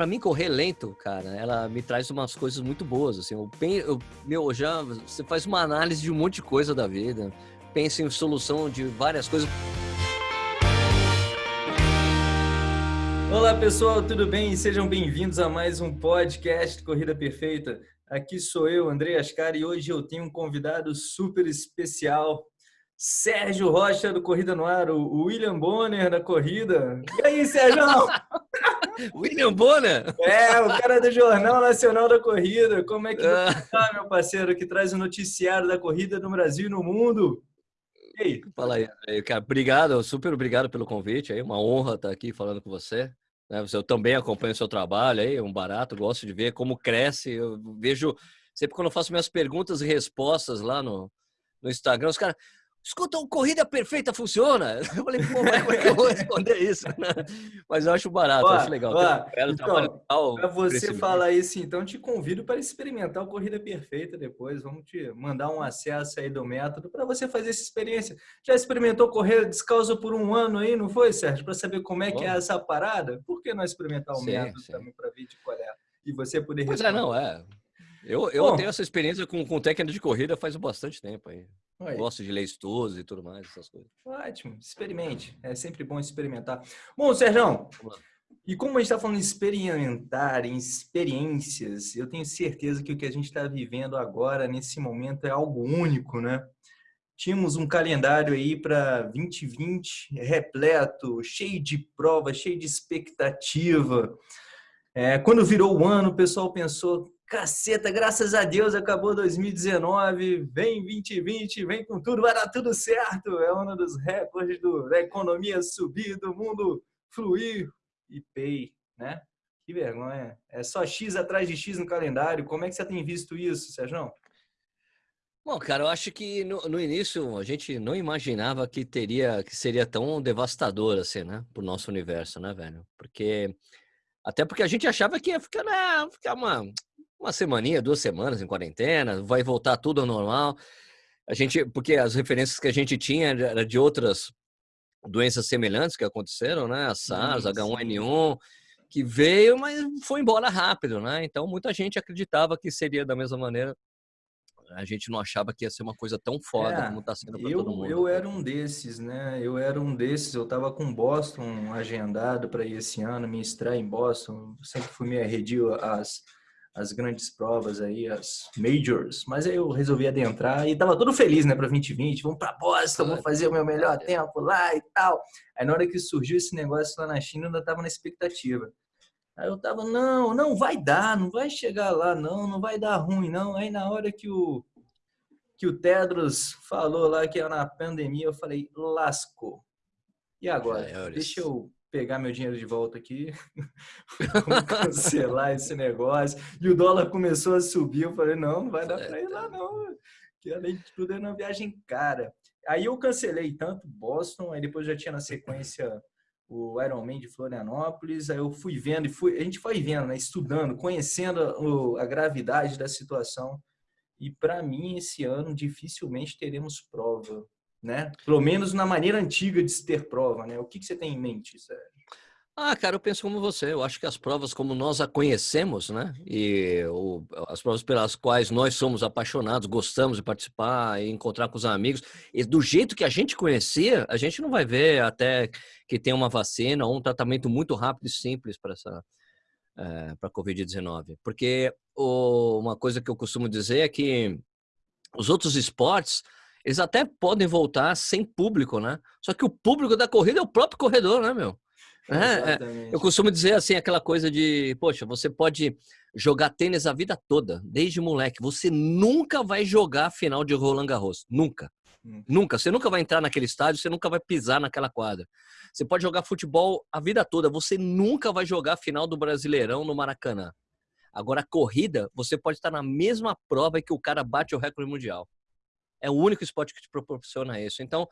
para mim correr lento, cara, ela me traz umas coisas muito boas, assim. Eu, eu, meu, já você faz uma análise de um monte de coisa da vida, pensa em solução de várias coisas. Olá pessoal, tudo bem? Sejam bem-vindos a mais um podcast Corrida Perfeita. Aqui sou eu, André Ascar, e hoje eu tenho um convidado super especial, Sérgio Rocha do Corrida no Ar, o William Bonner da Corrida. E aí, Sérgio? William Bonner? É, o cara do Jornal Nacional da Corrida. Como é que ah. você tá, meu parceiro, que traz o noticiário da corrida no Brasil e no mundo? E aí? Fala aí, cara. Obrigado, super obrigado pelo convite. É uma honra estar aqui falando com você. Né, eu também acompanho o seu trabalho aí, é um barato, gosto de ver como cresce. Eu vejo, sempre quando eu faço minhas perguntas e respostas lá no, no Instagram, os caras, Escuta, o Corrida Perfeita funciona? Eu falei, pô, mas como é que eu vou responder isso? Mas eu acho barato, ó, acho legal. Ó, então, para você falar isso, então, te convido para experimentar o Corrida Perfeita depois. Vamos te mandar um acesso aí do método para você fazer essa experiência. Já experimentou correr descalço por um ano aí, não foi, Sérgio? Para saber como é que é essa parada? Por que não experimentar o sim, método sim. também para ver de qual é? E você poder responder. Pois é, não, é. Eu, eu Bom, tenho essa experiência com, com técnica de corrida faz bastante tempo aí. aí. Gosto de ler estudos e tudo mais, essas coisas. Ótimo, experimente. É sempre bom experimentar. Bom, Sérgio, e como a gente está falando de experimentar, em experiências, eu tenho certeza que o que a gente está vivendo agora, nesse momento, é algo único, né? Tínhamos um calendário aí para 2020 repleto, cheio de provas, cheio de expectativa. É, quando virou o ano, o pessoal pensou, Caceta, graças a Deus acabou 2019, vem 2020, vem com tudo, vai dar tudo certo. É um dos recordes do, da economia subir, do mundo fluir e pay, né? Que vergonha. É só X atrás de X no calendário. Como é que você tem visto isso, Sérgio? Bom, cara, eu acho que no, no, início a gente não imaginava que teria, que seria tão devastador assim, né, pro nosso universo, né, velho? Porque até porque a gente achava que ia ficar, né, ficar uma uma semaninha, duas semanas em quarentena, vai voltar tudo ao normal. A gente, porque as referências que a gente tinha era de outras doenças semelhantes que aconteceram, né? A SARS, H1N1, que veio, mas foi embora rápido, né? Então muita gente acreditava que seria da mesma maneira. A gente não achava que ia ser uma coisa tão foda é, como está sendo para todo mundo. Eu era um desses, né? Eu era um desses. Eu estava com Boston agendado para ir esse ano, me estrear em Boston. Sempre fui me arredio às as grandes provas aí, as majors, mas aí eu resolvi adentrar e tava todo feliz, né, para 2020, vamos para Boston, vamos fazer o meu melhor tempo lá e tal. Aí na hora que surgiu esse negócio lá na China, eu ainda tava na expectativa. Aí eu tava, não, não vai dar, não vai chegar lá, não, não vai dar ruim, não. Aí na hora que o que o Tedros falou lá que era na pandemia, eu falei, lascou. E agora? Deixa eu pegar meu dinheiro de volta aqui, cancelar esse negócio. E o dólar começou a subir, eu falei, não, não vai dar para ir lá não, que além de tudo é uma viagem cara. Aí eu cancelei tanto Boston, aí depois já tinha na sequência o Ironman de Florianópolis, aí eu fui vendo e fui, a gente foi vendo, né, estudando, conhecendo a gravidade da situação. E para mim esse ano dificilmente teremos prova né? Pelo menos na maneira antiga de se ter prova, né? O que, que você tem em mente, Sérgio? Ah, cara, eu penso como você. Eu acho que as provas como nós a conhecemos, né? E o, as provas pelas quais nós somos apaixonados, gostamos de participar e encontrar com os amigos, e do jeito que a gente conhecia, a gente não vai ver até que tem uma vacina ou um tratamento muito rápido e simples para essa é, para COVID-19. Porque o, uma coisa que eu costumo dizer é que os outros esportes eles até podem voltar sem público, né? Só que o público da corrida é o próprio corredor, né, meu? É, é, eu costumo dizer assim, aquela coisa de, poxa, você pode jogar tênis a vida toda, desde moleque. Você nunca vai jogar a final de Roland Garros. Nunca. Hum. Nunca. Você nunca vai entrar naquele estádio, você nunca vai pisar naquela quadra. Você pode jogar futebol a vida toda, você nunca vai jogar a final do Brasileirão no Maracanã. Agora, a corrida, você pode estar na mesma prova que o cara bate o recorde mundial. É o único esporte que te proporciona isso. Então,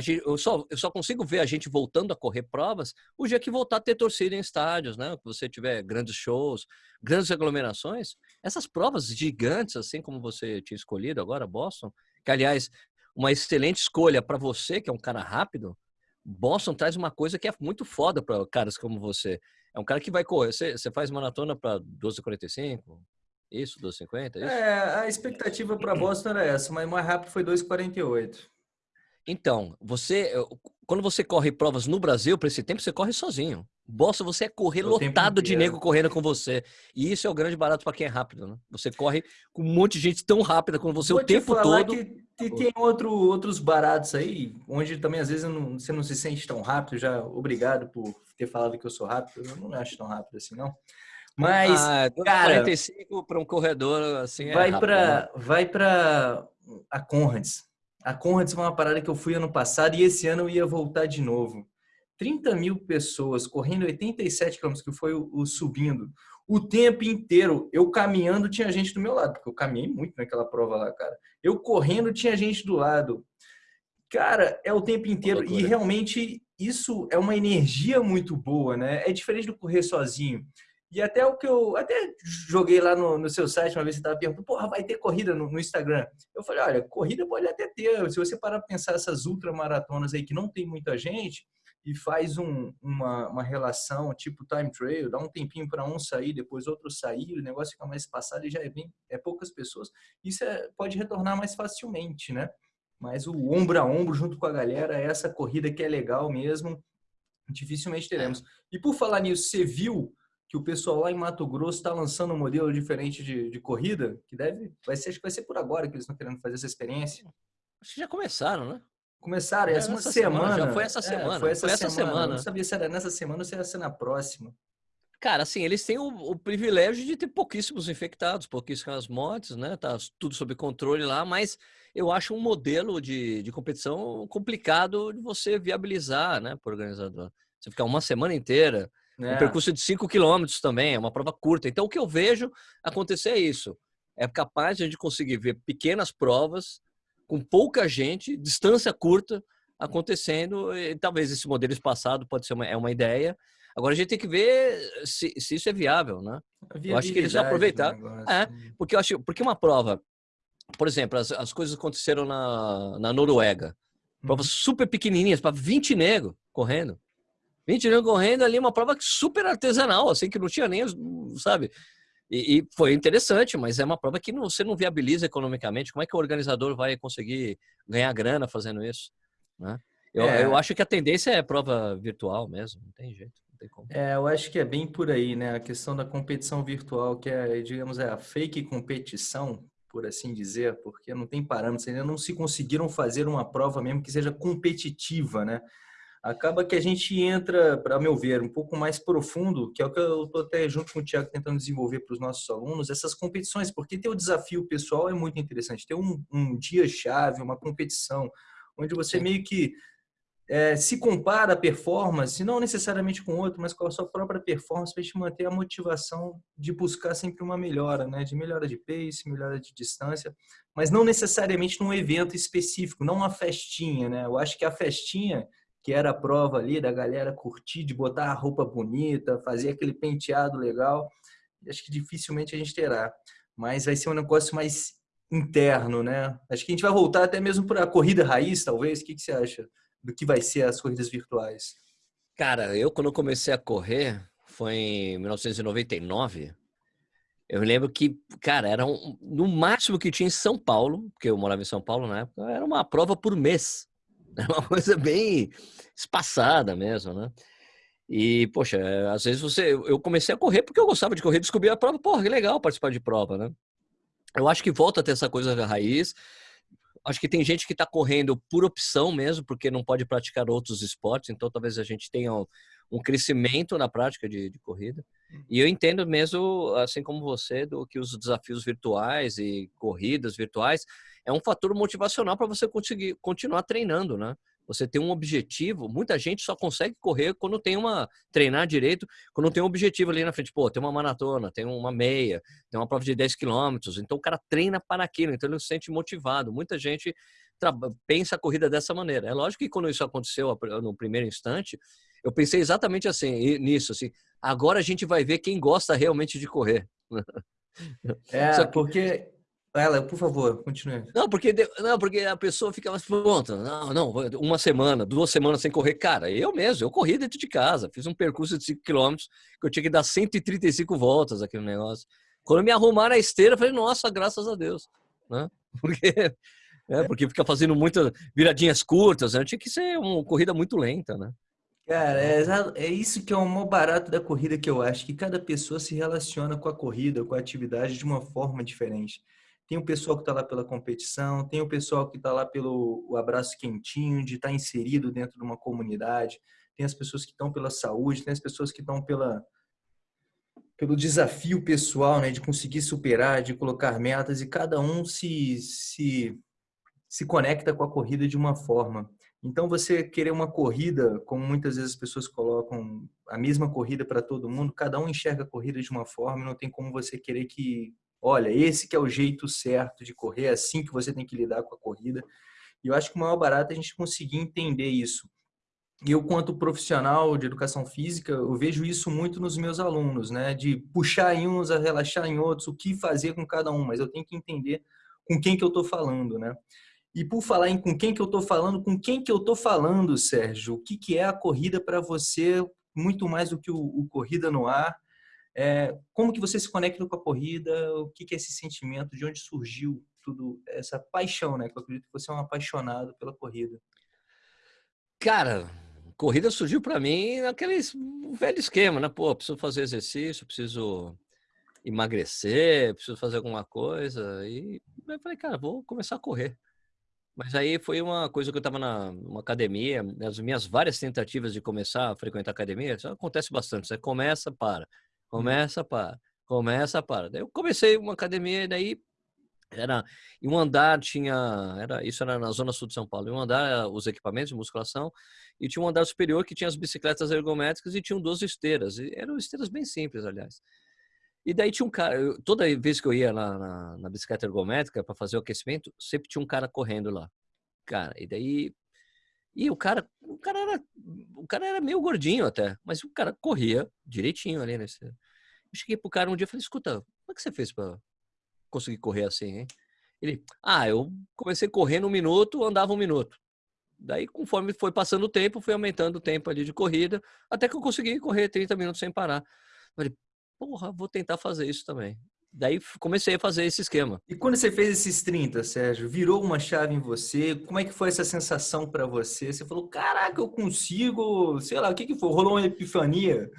gente, eu, só, eu só consigo ver a gente voltando a correr provas o dia que voltar a ter torcida em estádios, né? Que você tiver grandes shows, grandes aglomerações. Essas provas gigantes, assim como você tinha escolhido agora, Boston, que aliás, uma excelente escolha para você, que é um cara rápido. Boston traz uma coisa que é muito foda para caras como você. É um cara que vai correr. Você, você faz maratona para 12h45? Isso, 12h50? Isso? É, a expectativa para Boston era essa, mas mais rápido foi 2h48. Então, você, quando você corre provas no Brasil, para esse tempo, você corre sozinho. Boston, você é correr o lotado de nego correndo com você. E isso é o grande barato para quem é rápido, né? Você corre com um monte de gente tão rápida como você Vou o tempo todo. Que tem outro, outros baratos aí, onde também às vezes não, você não se sente tão rápido. Já obrigado por ter falado que eu sou rápido. Eu não acho tão rápido assim, não. Mas, ah, cara, 45 para um corredor assim vai é para vai para a Conrads. A Conrads foi uma parada que eu fui ano passado e esse ano eu ia voltar de novo. 30 mil pessoas correndo 87 quilômetros, que foi o, o, subindo. O tempo inteiro, eu caminhando, tinha gente do meu lado, porque eu caminhei muito naquela prova lá, cara. Eu correndo, tinha gente do lado. Cara, é o tempo inteiro. E realmente isso é uma energia muito boa, né? É diferente do correr sozinho. E até o que eu até joguei lá no, no seu site uma vez você estava perguntando, porra, vai ter corrida no, no, Instagram? Eu falei, olha, corrida pode até ter. Se você parar para pensar essas ultramaratonas aí que não tem muita gente e faz um, uma, uma relação tipo time trail, dá um tempinho para um sair, depois outro sair, o negócio fica mais espaçado e já é bem é poucas pessoas. Isso é, pode retornar mais facilmente, né? Mas o ombro a ombro junto com a galera, é essa corrida que é legal mesmo, dificilmente teremos. E por falar nisso, você viu que o pessoal lá em Mato Grosso está lançando um modelo diferente de, de, corrida, que deve, vai ser, acho que vai ser por agora que eles estão querendo fazer essa experiência. Acho que já começaram, né? Começaram, essa semana, semana. Já foi essa semana. É, foi essa, foi essa semana. semana. não sabia se era nessa semana ou se era na próxima. Cara, assim, eles têm o, o, privilégio de ter pouquíssimos infectados, pouquíssimas mortes, né? Tá tudo sob controle lá, mas eu acho um modelo de, de competição complicado de você viabilizar, né, para o organizador. Você ficar uma semana inteira é. Um percurso de 5 quilômetros também, é uma prova curta. Então, o que eu vejo acontecer é isso. É capaz de a gente conseguir ver pequenas provas com pouca gente, distância curta, acontecendo. E, talvez esse modelo espaçado pode ser uma, é uma ideia. Agora a gente tem que ver se, se isso é viável, né? Eu acho que eles vão aproveitar. É, né? porque eu acho, porque uma prova, por exemplo, as, as coisas aconteceram na, na Noruega. Provas uhum. super pequenininhas, para 20 negros correndo. 20 anos correndo ali, uma prova super artesanal, assim, que não tinha nem, sabe? E, e, foi interessante, mas é uma prova que não, você não viabiliza economicamente. Como é que o organizador vai conseguir ganhar grana fazendo isso? Né? Eu, é. eu acho que a tendência é prova virtual mesmo, não tem jeito. Não tem como. É, eu acho que é bem por aí, né? A questão da competição virtual, que é, digamos, é a fake competição, por assim dizer, porque não tem parâmetros, ainda não se conseguiram fazer uma prova mesmo que seja competitiva, né? Acaba que a gente entra, para meu ver, um pouco mais profundo, que é o que eu estou até junto com o Tiago tentando desenvolver para os nossos alunos, essas competições, porque ter o desafio pessoal é muito interessante, ter um, um dia-chave, uma competição, onde você meio que é, se compara a performance, não necessariamente com outro, mas com a sua própria performance, para te manter a motivação de buscar sempre uma melhora, né? de melhora de pace, melhora de distância, mas não necessariamente num evento específico, não uma festinha. Né? Eu acho que a festinha que era a prova ali da galera curtir, de botar a roupa bonita, fazer aquele penteado legal. Acho que dificilmente a gente terá. Mas vai ser um negócio mais interno, né? Acho que a gente vai voltar até mesmo para a corrida raiz, talvez. O que, que você acha do que vai ser as corridas virtuais? Cara, eu quando comecei a correr, foi em 1999, eu lembro que, cara, era um, no máximo que tinha em São Paulo, porque eu morava em São Paulo na época, era uma prova por mês. É uma coisa bem espaçada mesmo, né? E, poxa, às vezes você. Eu comecei a correr porque eu gostava de correr, descobri a prova, porra, que legal participar de prova, né? Eu acho que volta a ter essa coisa da raiz. Acho que tem gente que está correndo por opção mesmo, porque não pode praticar outros esportes, então talvez a gente tenha um, um crescimento na prática de, de, corrida. E eu entendo mesmo, assim como você, do que os desafios virtuais e corridas virtuais é um fator motivacional para você conseguir continuar treinando, né? Você tem um objetivo, muita gente só consegue correr quando tem uma treinar direito, quando tem um objetivo ali na frente, pô, tem uma maratona, tem uma meia, tem uma prova de 10 quilômetros, então o cara treina para aquilo, então ele se sente motivado. Muita gente pensa a corrida dessa maneira. É lógico que quando isso aconteceu no primeiro instante, eu pensei exatamente assim, nisso, assim, agora a gente vai ver quem gosta realmente de correr. É, que... porque Ela, por favor, continue. Não, porque, não, porque a pessoa fica mais pronta. Não, não, uma semana, duas semanas sem correr. Cara, eu mesmo, eu corri dentro de casa. Fiz um percurso de 5 km que eu tinha que dar 135 voltas aquele negócio. Quando me arrumaram a esteira, eu falei, nossa, graças a Deus. Né? Porque, é, porque fica fazendo muitas viradinhas curtas, né? tinha que ser uma corrida muito lenta, né? Cara, é, é isso que é o maior barato da corrida que eu acho, que cada pessoa se relaciona com a corrida, com a atividade de uma forma diferente. Tem o pessoal que está lá pela competição, tem o pessoal que está lá pelo abraço quentinho, de estar tá inserido dentro de uma comunidade, tem as pessoas que estão pela saúde, tem as pessoas que estão pela, pelo desafio pessoal, né, de conseguir superar, de colocar metas, e cada um se, se, se conecta com a corrida de uma forma. Então, você querer uma corrida, como muitas vezes as pessoas colocam a mesma corrida para todo mundo, cada um enxerga a corrida de uma forma, não tem como você querer que olha, esse que é o jeito certo de correr, é assim que você tem que lidar com a corrida. E eu acho que o maior barato é a gente conseguir entender isso. E eu, quanto profissional de educação física, eu vejo isso muito nos meus alunos, né? De puxar em uns, a relaxar em outros, o que fazer com cada um, mas eu tenho que entender com quem que eu estou falando, né? E por falar em com quem que eu estou falando, com quem que eu estou falando, Sérgio? O que, que é a corrida para você, muito mais do que o, o Corrida no Ar? É, como que você se conecta com a corrida? O que, que é esse sentimento? De onde surgiu tudo essa paixão, né? Que eu acredito que você é um apaixonado pela corrida. Cara, corrida surgiu para mim naquele velho esquema, né? Pô, preciso fazer exercício, preciso emagrecer, preciso fazer alguma coisa. E eu falei, cara, vou começar a correr. Mas aí foi uma coisa que eu estava na uma academia, as minhas várias tentativas de começar a frequentar academia, isso acontece bastante. Você começa, para. Começa, para. Começa, para. Daí eu comecei uma academia e daí era em um andar tinha era isso era na zona sul de São Paulo em um andar os equipamentos de musculação e tinha um andar superior que tinha as bicicletas ergométricas e tinham duas esteiras e eram esteiras bem simples aliás e daí tinha um cara toda vez que eu ia na, na, na bicicleta ergométrica para fazer o aquecimento sempre tinha um cara correndo lá cara e daí e o cara, o cara era, o cara era meio gordinho até, mas o cara corria direitinho ali nesse. Eu cheguei pro cara um dia e falei: "Escuta, como é que você fez para conseguir correr assim, hein?" Ele: "Ah, eu comecei correndo um minuto, andava um minuto. Daí, conforme foi passando o tempo, fui aumentando o tempo ali de corrida, até que eu consegui correr 30 minutos sem parar. Eu falei: "Porra, vou tentar fazer isso também." Daí comecei a fazer esse esquema. E quando você fez esses 30, Sérgio, virou uma chave em você? Como é que foi essa sensação para você? Você falou, caraca, eu consigo, sei lá, o que que foi? Rolou uma epifania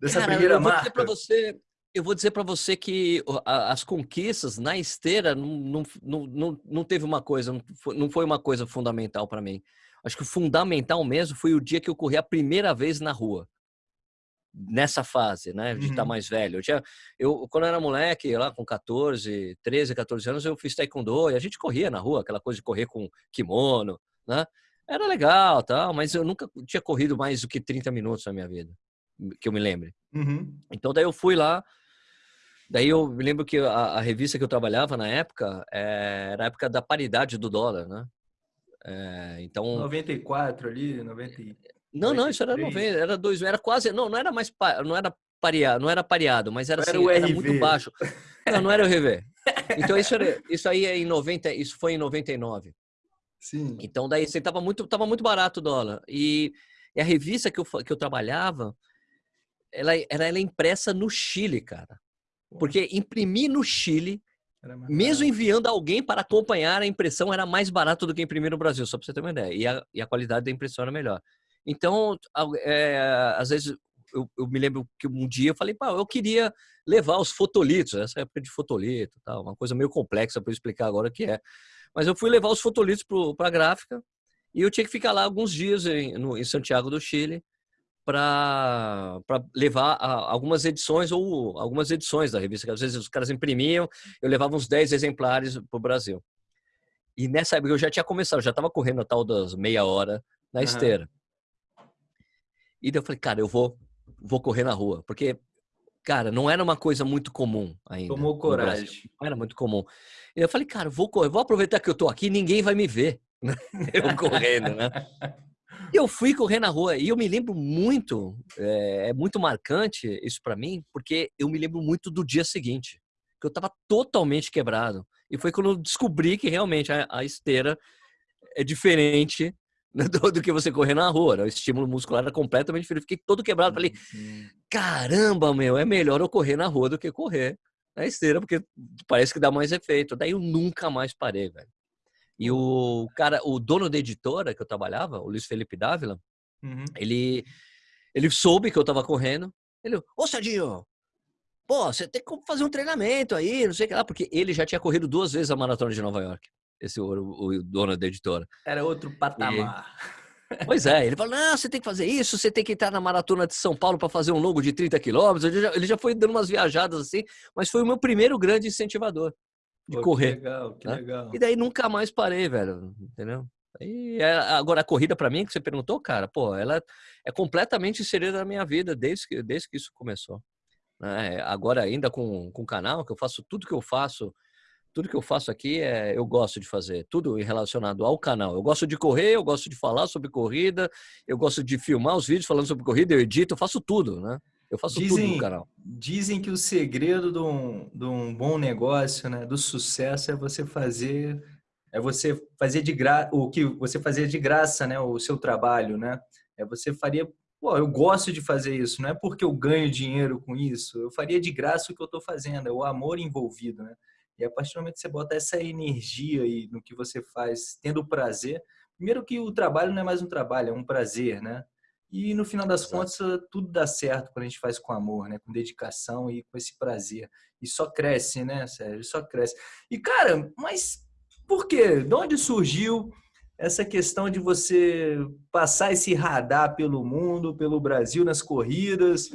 dessa Cara, primeira eu vou marca? Dizer você, eu vou dizer para você que as conquistas na esteira não, não, não, não teve uma coisa, não foi uma coisa fundamental para mim. Acho que o fundamental mesmo foi o dia que eu corri a primeira vez na rua nessa fase, né, de estar uhum. mais velho. Eu, tinha, eu quando eu era moleque, lá com 14, 13, 14 anos, eu fiz taekwondo e a gente corria na rua, aquela coisa de correr com kimono, né? Era legal, tal, mas eu nunca tinha corrido mais do que 30 minutos na minha vida, que eu me lembre. Uhum. Então daí eu fui lá, daí eu me lembro que a, a revista que eu trabalhava na época é, era a época da paridade do dólar, né? É, então 94 ali, 90 não, não, isso era 90, era dois, era quase, não, não era mais, não era pareado, não era pareado, mas era, assim, era, era muito baixo. Não, não era o RV. Então isso, era, isso aí é em 90, isso foi em 99. Sim. Então daí você tava muito, tava muito barato o dólar. E, e a revista que eu, que eu trabalhava, ela, ela, ela é impressa no Chile, cara. Porque imprimir no Chile, mesmo enviando alguém para acompanhar a impressão, era mais barato do que imprimir no Brasil, só para você ter uma ideia. E a, e a qualidade da impressão era melhor. Então, é, às vezes, eu, eu, me lembro que um dia eu falei, pá, eu queria levar os fotolitos, essa época de fotolito, tal, uma coisa meio complexa para explicar agora o que é. Mas eu fui levar os fotolitos para a gráfica e eu tinha que ficar lá alguns dias em, no, em Santiago do Chile para levar a, algumas edições ou algumas edições da revista, que às vezes os caras imprimiam, eu levava uns 10 exemplares para o Brasil. E nessa época eu já tinha começado, eu já estava correndo a tal das meia hora na uhum. esteira. E daí eu falei, cara, eu vou, vou correr na rua. Porque, cara, não era uma coisa muito comum ainda. Tomou coragem. Não era muito comum. E eu falei, cara, vou correr, vou aproveitar que eu tô aqui, ninguém vai me ver. Né? eu correndo, né? E eu fui correr na rua e eu me lembro muito, é, é muito marcante isso para mim, porque eu me lembro muito do dia seguinte. porque eu estava totalmente quebrado. E foi quando eu descobri que realmente a, a esteira é diferente do, do, que você correr na rua. Né? O estímulo muscular era completamente diferente. Fiquei todo quebrado. Falei, caramba, meu, é melhor eu correr na rua do que correr na esteira, porque parece que dá mais efeito. Daí eu nunca mais parei, velho. E o cara, o dono da editora que eu trabalhava, o Luiz Felipe Dávila, uhum. ele, ele soube que eu tava correndo. Ele, ô Sadinho, pô, você tem que fazer um treinamento aí, não sei o que lá, porque ele já tinha corrido duas vezes a maratona de Nova York. Esse o, o dono da editora. Era outro patamar. E, pois é, ele falou: não, você tem que fazer isso, você tem que entrar na maratona de São Paulo para fazer um longo de 30 quilômetros. Ele, ele já, foi dando umas viajadas assim, mas foi o meu primeiro grande incentivador de Pô, correr. Que legal, que né? legal. E daí nunca mais parei, velho, entendeu? E é, agora a corrida para mim que você perguntou, cara, pô, ela é completamente inserida na minha vida desde que, desde que isso começou. Né? Agora ainda com, com o canal, que eu faço tudo que eu faço, tudo que eu faço aqui é eu gosto de fazer, tudo relacionado ao canal. Eu gosto de correr, eu gosto de falar sobre corrida, eu gosto de filmar os vídeos falando sobre corrida, eu edito, eu faço tudo, né? Eu faço dizem, tudo no canal. Dizem que o segredo de um, de um bom negócio, né, do sucesso é você fazer é você fazer de graça o que você fazia de graça, né, o seu trabalho, né? É você faria, pô, eu gosto de fazer isso, não é porque eu ganho dinheiro com isso, eu faria de graça o que eu estou fazendo, é o amor envolvido, né? E a partir do momento que você bota essa energia aí no que você faz, tendo prazer, primeiro que o trabalho não é mais um trabalho, é um prazer, né? E no final das Exato. contas, tudo dá certo quando a gente faz com amor, né? Com dedicação e com esse prazer. E só cresce, né, Sérgio? Só cresce. E, cara, mas por quê? De onde surgiu essa questão de você passar esse radar pelo mundo, pelo Brasil, nas corridas,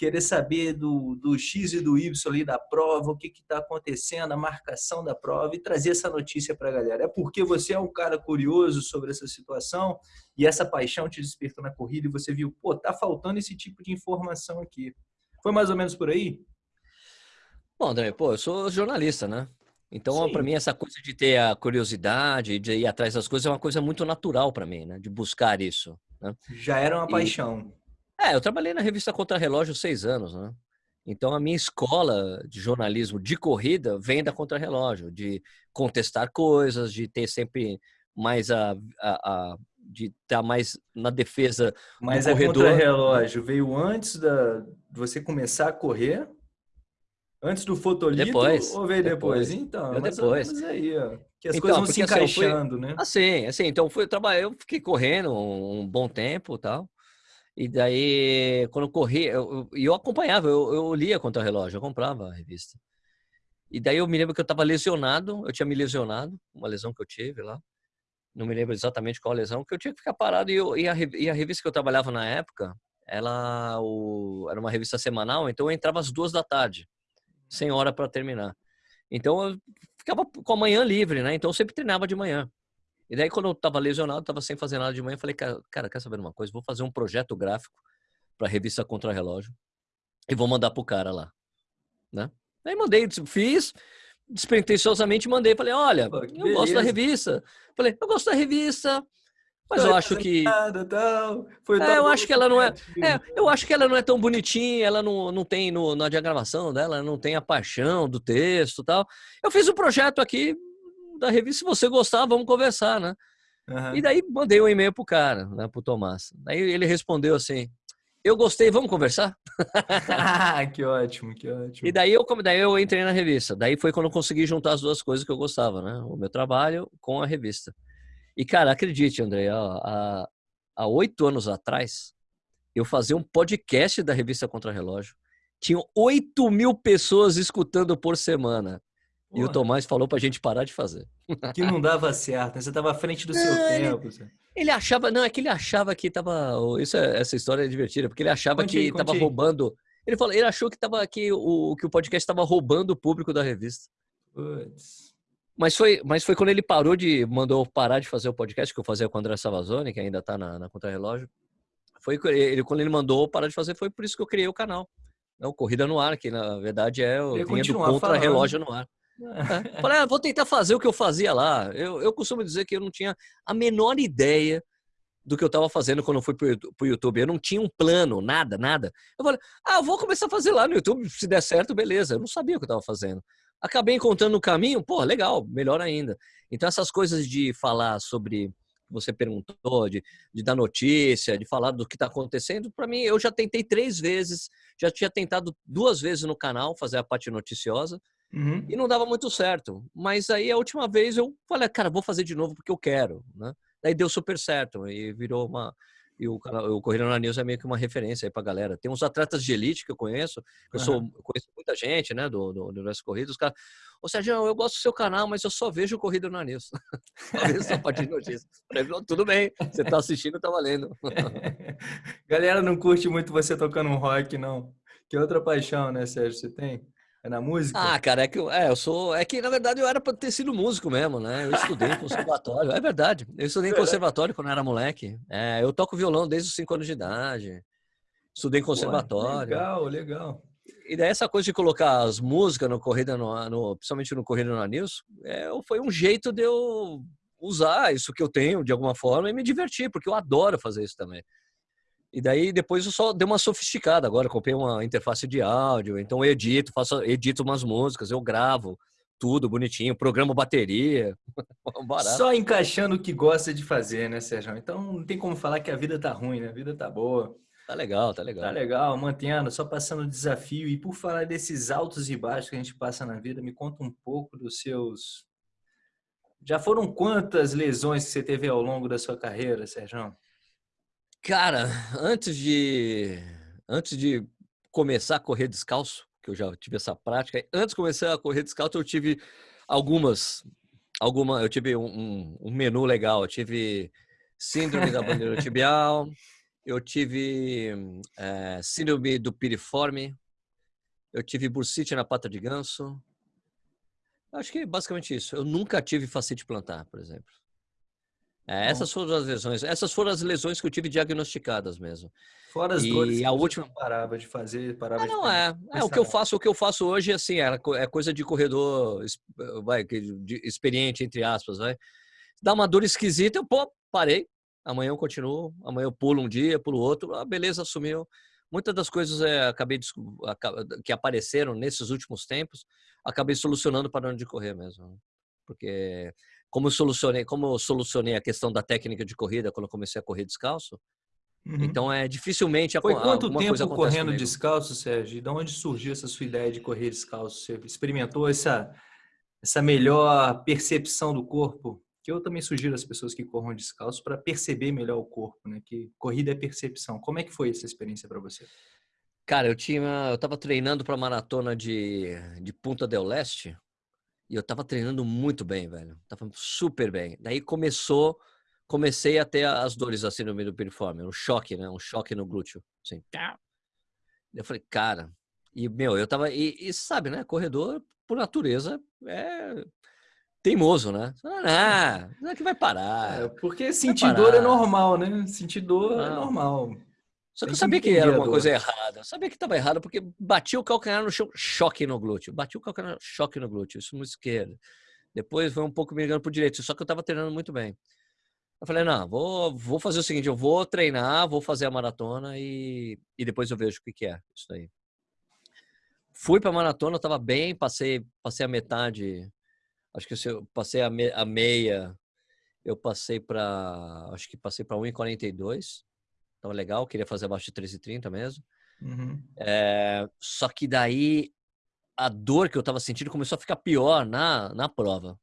querer saber do, do X e do Y ali da prova, o que está acontecendo, a marcação da prova e trazer essa notícia para a galera. É porque você é um cara curioso sobre essa situação e essa paixão te despertou na corrida e você viu, pô, tá faltando esse tipo de informação aqui. Foi mais ou menos por aí? Bom, André, pô, eu sou jornalista, né? Então, para mim, essa coisa de ter a curiosidade, de ir atrás das coisas, é uma coisa muito natural para mim, né? De buscar isso. Né? Já era uma e... paixão. É, eu trabalhei na revista Contra Relógio seis anos, né? Então a minha escola de jornalismo de corrida vem da Contra Relógio, de contestar coisas, de ter sempre mais a, a, a de estar tá mais na defesa Mas do corredor. Mas a Contra Relógio veio antes da de você começar a correr? Antes do fotolito depois, ou veio depois? depois. Então, mas depois. aí, ó. Que as então, coisas vão se encaixando, assim, fui, né? Assim, assim, então fui trabalhar, eu fiquei correndo um, um bom tempo, tal. E daí, quando eu corri, eu, eu acompanhava, eu, eu lia contra o relógio, eu comprava a revista. E daí eu me lembro que eu estava lesionado, eu tinha me lesionado, uma lesão que eu tive lá. Não me lembro exatamente qual lesão, que eu tinha que ficar parado. E, eu, e, a, e a revista que eu trabalhava na época, ela o, era uma revista semanal, então eu entrava às duas da tarde, sem hora para terminar. Então eu ficava com a manhã livre, né? Então eu sempre treinava de manhã. E daí, quando eu tava lesionado, tava sem fazer nada de manhã, eu falei, cara, cara, quer saber uma coisa? Vou fazer um projeto gráfico para a revista Contra Relógio e vou mandar pro cara lá, né? Aí mandei, fiz, despretensiosamente mandei, falei, olha, Pô, eu beleza. gosto da revista. Falei, eu gosto da revista, mas eu acho que. é, eu acho que ela não é, é. Eu acho que ela não é tão bonitinha, ela não, não tem no, na diagramação dela, não tem a paixão do texto tal. Eu fiz um projeto aqui, da revista, se você gostar, vamos conversar, né? Uhum. E daí mandei um e-mail pro cara, né, pro Tomás. Daí ele respondeu assim: Eu gostei, vamos conversar? ah, que ótimo, que ótimo. E daí eu, daí eu entrei na revista. Daí foi quando eu consegui juntar as duas coisas que eu gostava, né? O meu trabalho com a revista. E, cara, acredite, André, há oito anos atrás, eu fazia um podcast da revista Contra Relógio. Tinham 8 mil pessoas escutando por semana. E o Tomás falou pra gente parar de fazer. Que não dava certo, né? Você estava à frente do não, seu ele, tempo. Ele achava, não, é que ele achava que tava. Isso é, essa história é divertida, porque ele achava conte que estava roubando. Ele falou, ele achou que tava que o que o podcast estava roubando o público da revista. Mas foi, mas foi quando ele parou de mandou parar de fazer o podcast que eu fazia com o André Savazone, que ainda está na, na Relógio. Foi ele quando ele mandou parar de fazer, foi por isso que eu criei o canal. É o Corrida no Ar, que na verdade é o do contra relógio no ar. É. Falei, ah, vou tentar fazer o que eu fazia lá. Eu, eu costumo dizer que eu não tinha a menor ideia do que eu estava fazendo quando eu fui para o YouTube. Eu não tinha um plano, nada, nada. Eu falei, ah, vou começar a fazer lá no YouTube. Se der certo, beleza. Eu não sabia o que eu estava fazendo. Acabei encontrando o caminho, pô, legal, melhor ainda. Então, essas coisas de falar sobre você perguntou, de, de dar notícia, de falar do que está acontecendo, para mim, eu já tentei três vezes, já tinha tentado duas vezes no canal fazer a parte noticiosa uhum. e não dava muito certo. Mas aí a última vez eu falei, cara, vou fazer de novo porque eu quero, né? Daí deu super certo e virou uma, e o, o Corrida na News é meio que uma referência aí pra galera. Tem uns atletas de elite que eu conheço, eu, sou, eu conheço muita gente, né, do, do, do Universo Corrida, os caras, ô Sérgio, eu gosto do seu canal, mas eu só vejo Corrida na News. só a partir de notícias. Tudo bem, você tá assistindo, tá valendo. galera não curte muito você tocando um rock, não. Que outra paixão, né, Sérgio, você tem? É na música? Ah, cara, é que eu, é, eu sou. É que, na verdade, eu era para ter sido músico mesmo, né? Eu estudei em conservatório. É verdade. Eu estudei em conservatório quando eu era moleque. É, eu toco violão desde os 5 anos de idade. Estudei em conservatório. Pô, legal, legal. E daí essa coisa de colocar as músicas no Corrida, no, no, principalmente no Corrida na News, é, foi um jeito de eu usar isso que eu tenho de alguma forma e me divertir, porque eu adoro fazer isso também. E daí depois eu só dei uma sofisticada. Agora comprei uma interface de áudio, então eu edito, faço, edito umas músicas, eu gravo tudo bonitinho, programa bateria. Só encaixando o que gosta de fazer, né, Sérgio? Então não tem como falar que a vida tá ruim, né? A vida tá boa. Tá legal, tá legal. Tá legal, mantendo, só passando o desafio. E por falar desses altos e baixos que a gente passa na vida, me conta um pouco dos seus. Já foram quantas lesões que você teve ao longo da sua carreira, Sérgio? Cara, antes de antes de começar a correr descalço, que eu já tive essa prática, antes de começar a correr descalço, eu tive algumas alguma, eu tive um, um menu legal, eu tive síndrome da bandeira tibial, eu tive é, síndrome do piriforme, eu tive bursite na pata de ganso. Acho que é basicamente isso. Eu nunca tive facite plantar, por exemplo. É, essas foram as lesões. Essas foram as lesões que eu tive diagnosticadas mesmo. Fora as e dores a última parava de fazer, parava ah, não é. É o que eu faço. O que eu faço hoje assim é, é coisa de corredor, vai, de, experiente entre aspas, vai. Dá uma dor esquisita, eu pô, parei. Amanhã eu continuo. Amanhã eu pulo um dia, pulo outro. Ah, beleza, sumiu. Muitas das coisas é, acabei de, que apareceram nesses últimos tempos, acabei solucionando para onde correr mesmo, né? porque como eu solucionei, como solucionei a questão da técnica de corrida quando eu comecei a correr descalço. Uhum. Então é dificilmente Foi quanto tempo correndo comigo. descalço, Sérgio? E de onde surgiu essa sua ideia de correr descalço? Você experimentou essa essa melhor percepção do corpo? Que eu também sugiro às pessoas que corram descalço para perceber melhor o corpo, né? Que corrida é percepção. Como é que foi essa experiência para você? Cara, eu tinha, eu estava treinando para maratona de, de Punta del Leste e eu tava treinando muito bem, velho. Tava super bem. Daí começou, comecei a ter as dores assim no meio do piriforme, um choque, né? Um choque no glúteo, assim. Eu falei, cara, e meu, eu tava e, e sabe, né? Corredor por natureza é teimoso, né? Ah, não é que vai parar. É, porque sentir dor é normal, né? Sentir dor é normal. Só que eu sabia que era uma coisa errada. Eu sabia que estava errado porque bati o calcanhar no chão, choque no glúteo. Bati o calcanhar, choque no glúteo, isso no esquerdo. Depois foi um pouco me ligando pro direito, só que eu estava treinando muito bem. Eu falei, não, vou, vou fazer o seguinte, eu vou treinar, vou fazer a maratona e, e depois eu vejo o que, que é isso aí. Fui para a maratona, estava bem, passei, passei a metade, acho que eu passei a, me, a meia, eu passei para, acho que passei para 1,42 Tava legal, queria fazer abaixo de 13,30 mesmo. Uhum. É, só que daí a dor que eu tava sentindo começou a ficar pior na, na prova.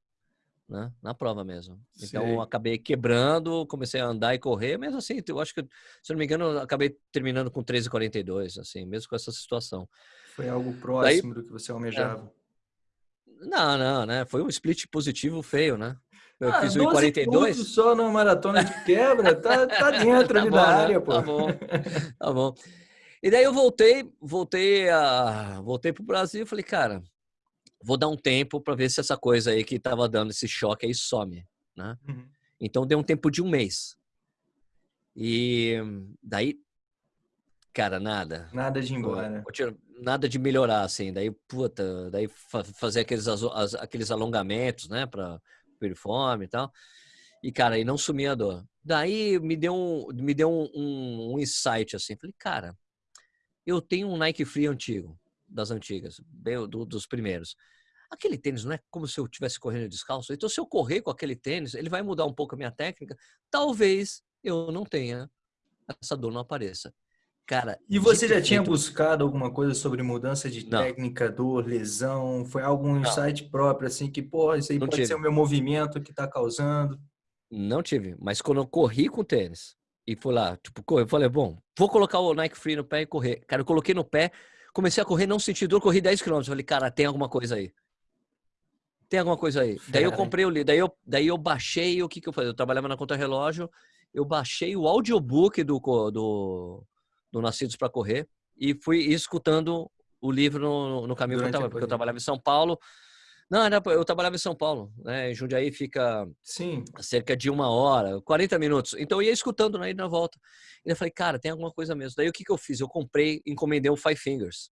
Né? Na prova mesmo. Então eu acabei quebrando, comecei a andar e correr, mesmo assim, eu acho que, se não me engano, eu acabei terminando com 13,42, assim, mesmo com essa situação. Foi algo próximo Daí, do que você almejava. É, não, não, né? Foi um split positivo feio, né? Eu ah, fiz 1,42. só na maratona de quebra, tá, tá dentro tá ali bom, da né? área, pô. Tá bom, tá bom. E daí eu voltei, voltei a, voltei pro Brasil e falei, cara, vou dar um tempo para ver se essa coisa aí que tava dando esse choque aí some, né? Uhum. Então deu um tempo de um mês. E daí, cara, nada. Nada de ir embora. Nada de melhorar, assim. Daí, puta, daí fazer aqueles, aqueles alongamentos, né? Pra, performe e tal. E, cara, aí não sumia a dor. Daí me deu um, me deu um, um, um insight assim. Falei, cara, eu tenho um Nike Free antigo, das antigas, bem do, dos primeiros. aquele tênis não é como se eu estivesse correndo descalço. Então, se eu correr com aquele tênis, ele vai mudar um pouco a minha técnica. Talvez eu não tenha essa dor não apareça. Cara, e você já tinha buscado alguma coisa sobre mudança de não. técnica, dor, lesão? Foi algum insight próprio, assim, que, pô, isso aí não pode tive. ser o meu movimento que está causando? Não tive, mas quando eu corri com o tênis e fui lá, tipo, eu falei, bom, vou colocar o Nike Free no pé e correr. Cara, eu coloquei no pé, comecei a correr, não senti dor, corri 10 km. Falei, cara, tem alguma coisa aí. Tem alguma coisa aí. Daí eu comprei o livro, daí eu, daí eu baixei, o que que eu fazia? Eu trabalhava na conta relógio, eu baixei o audiobook do, do, do Nascidos para Correr e fui escutando o livro no, no caminho Durante que eu porque eu trabalhava em São Paulo. Não, eu trabalhava em São Paulo, né? Em Jundiaí fica Sim. cerca de uma hora, 40 minutos. Então eu ia escutando na ida na volta. E eu falei, cara, tem alguma coisa mesmo. Daí o que, que eu fiz? Eu comprei, encomendei o Five Fingers.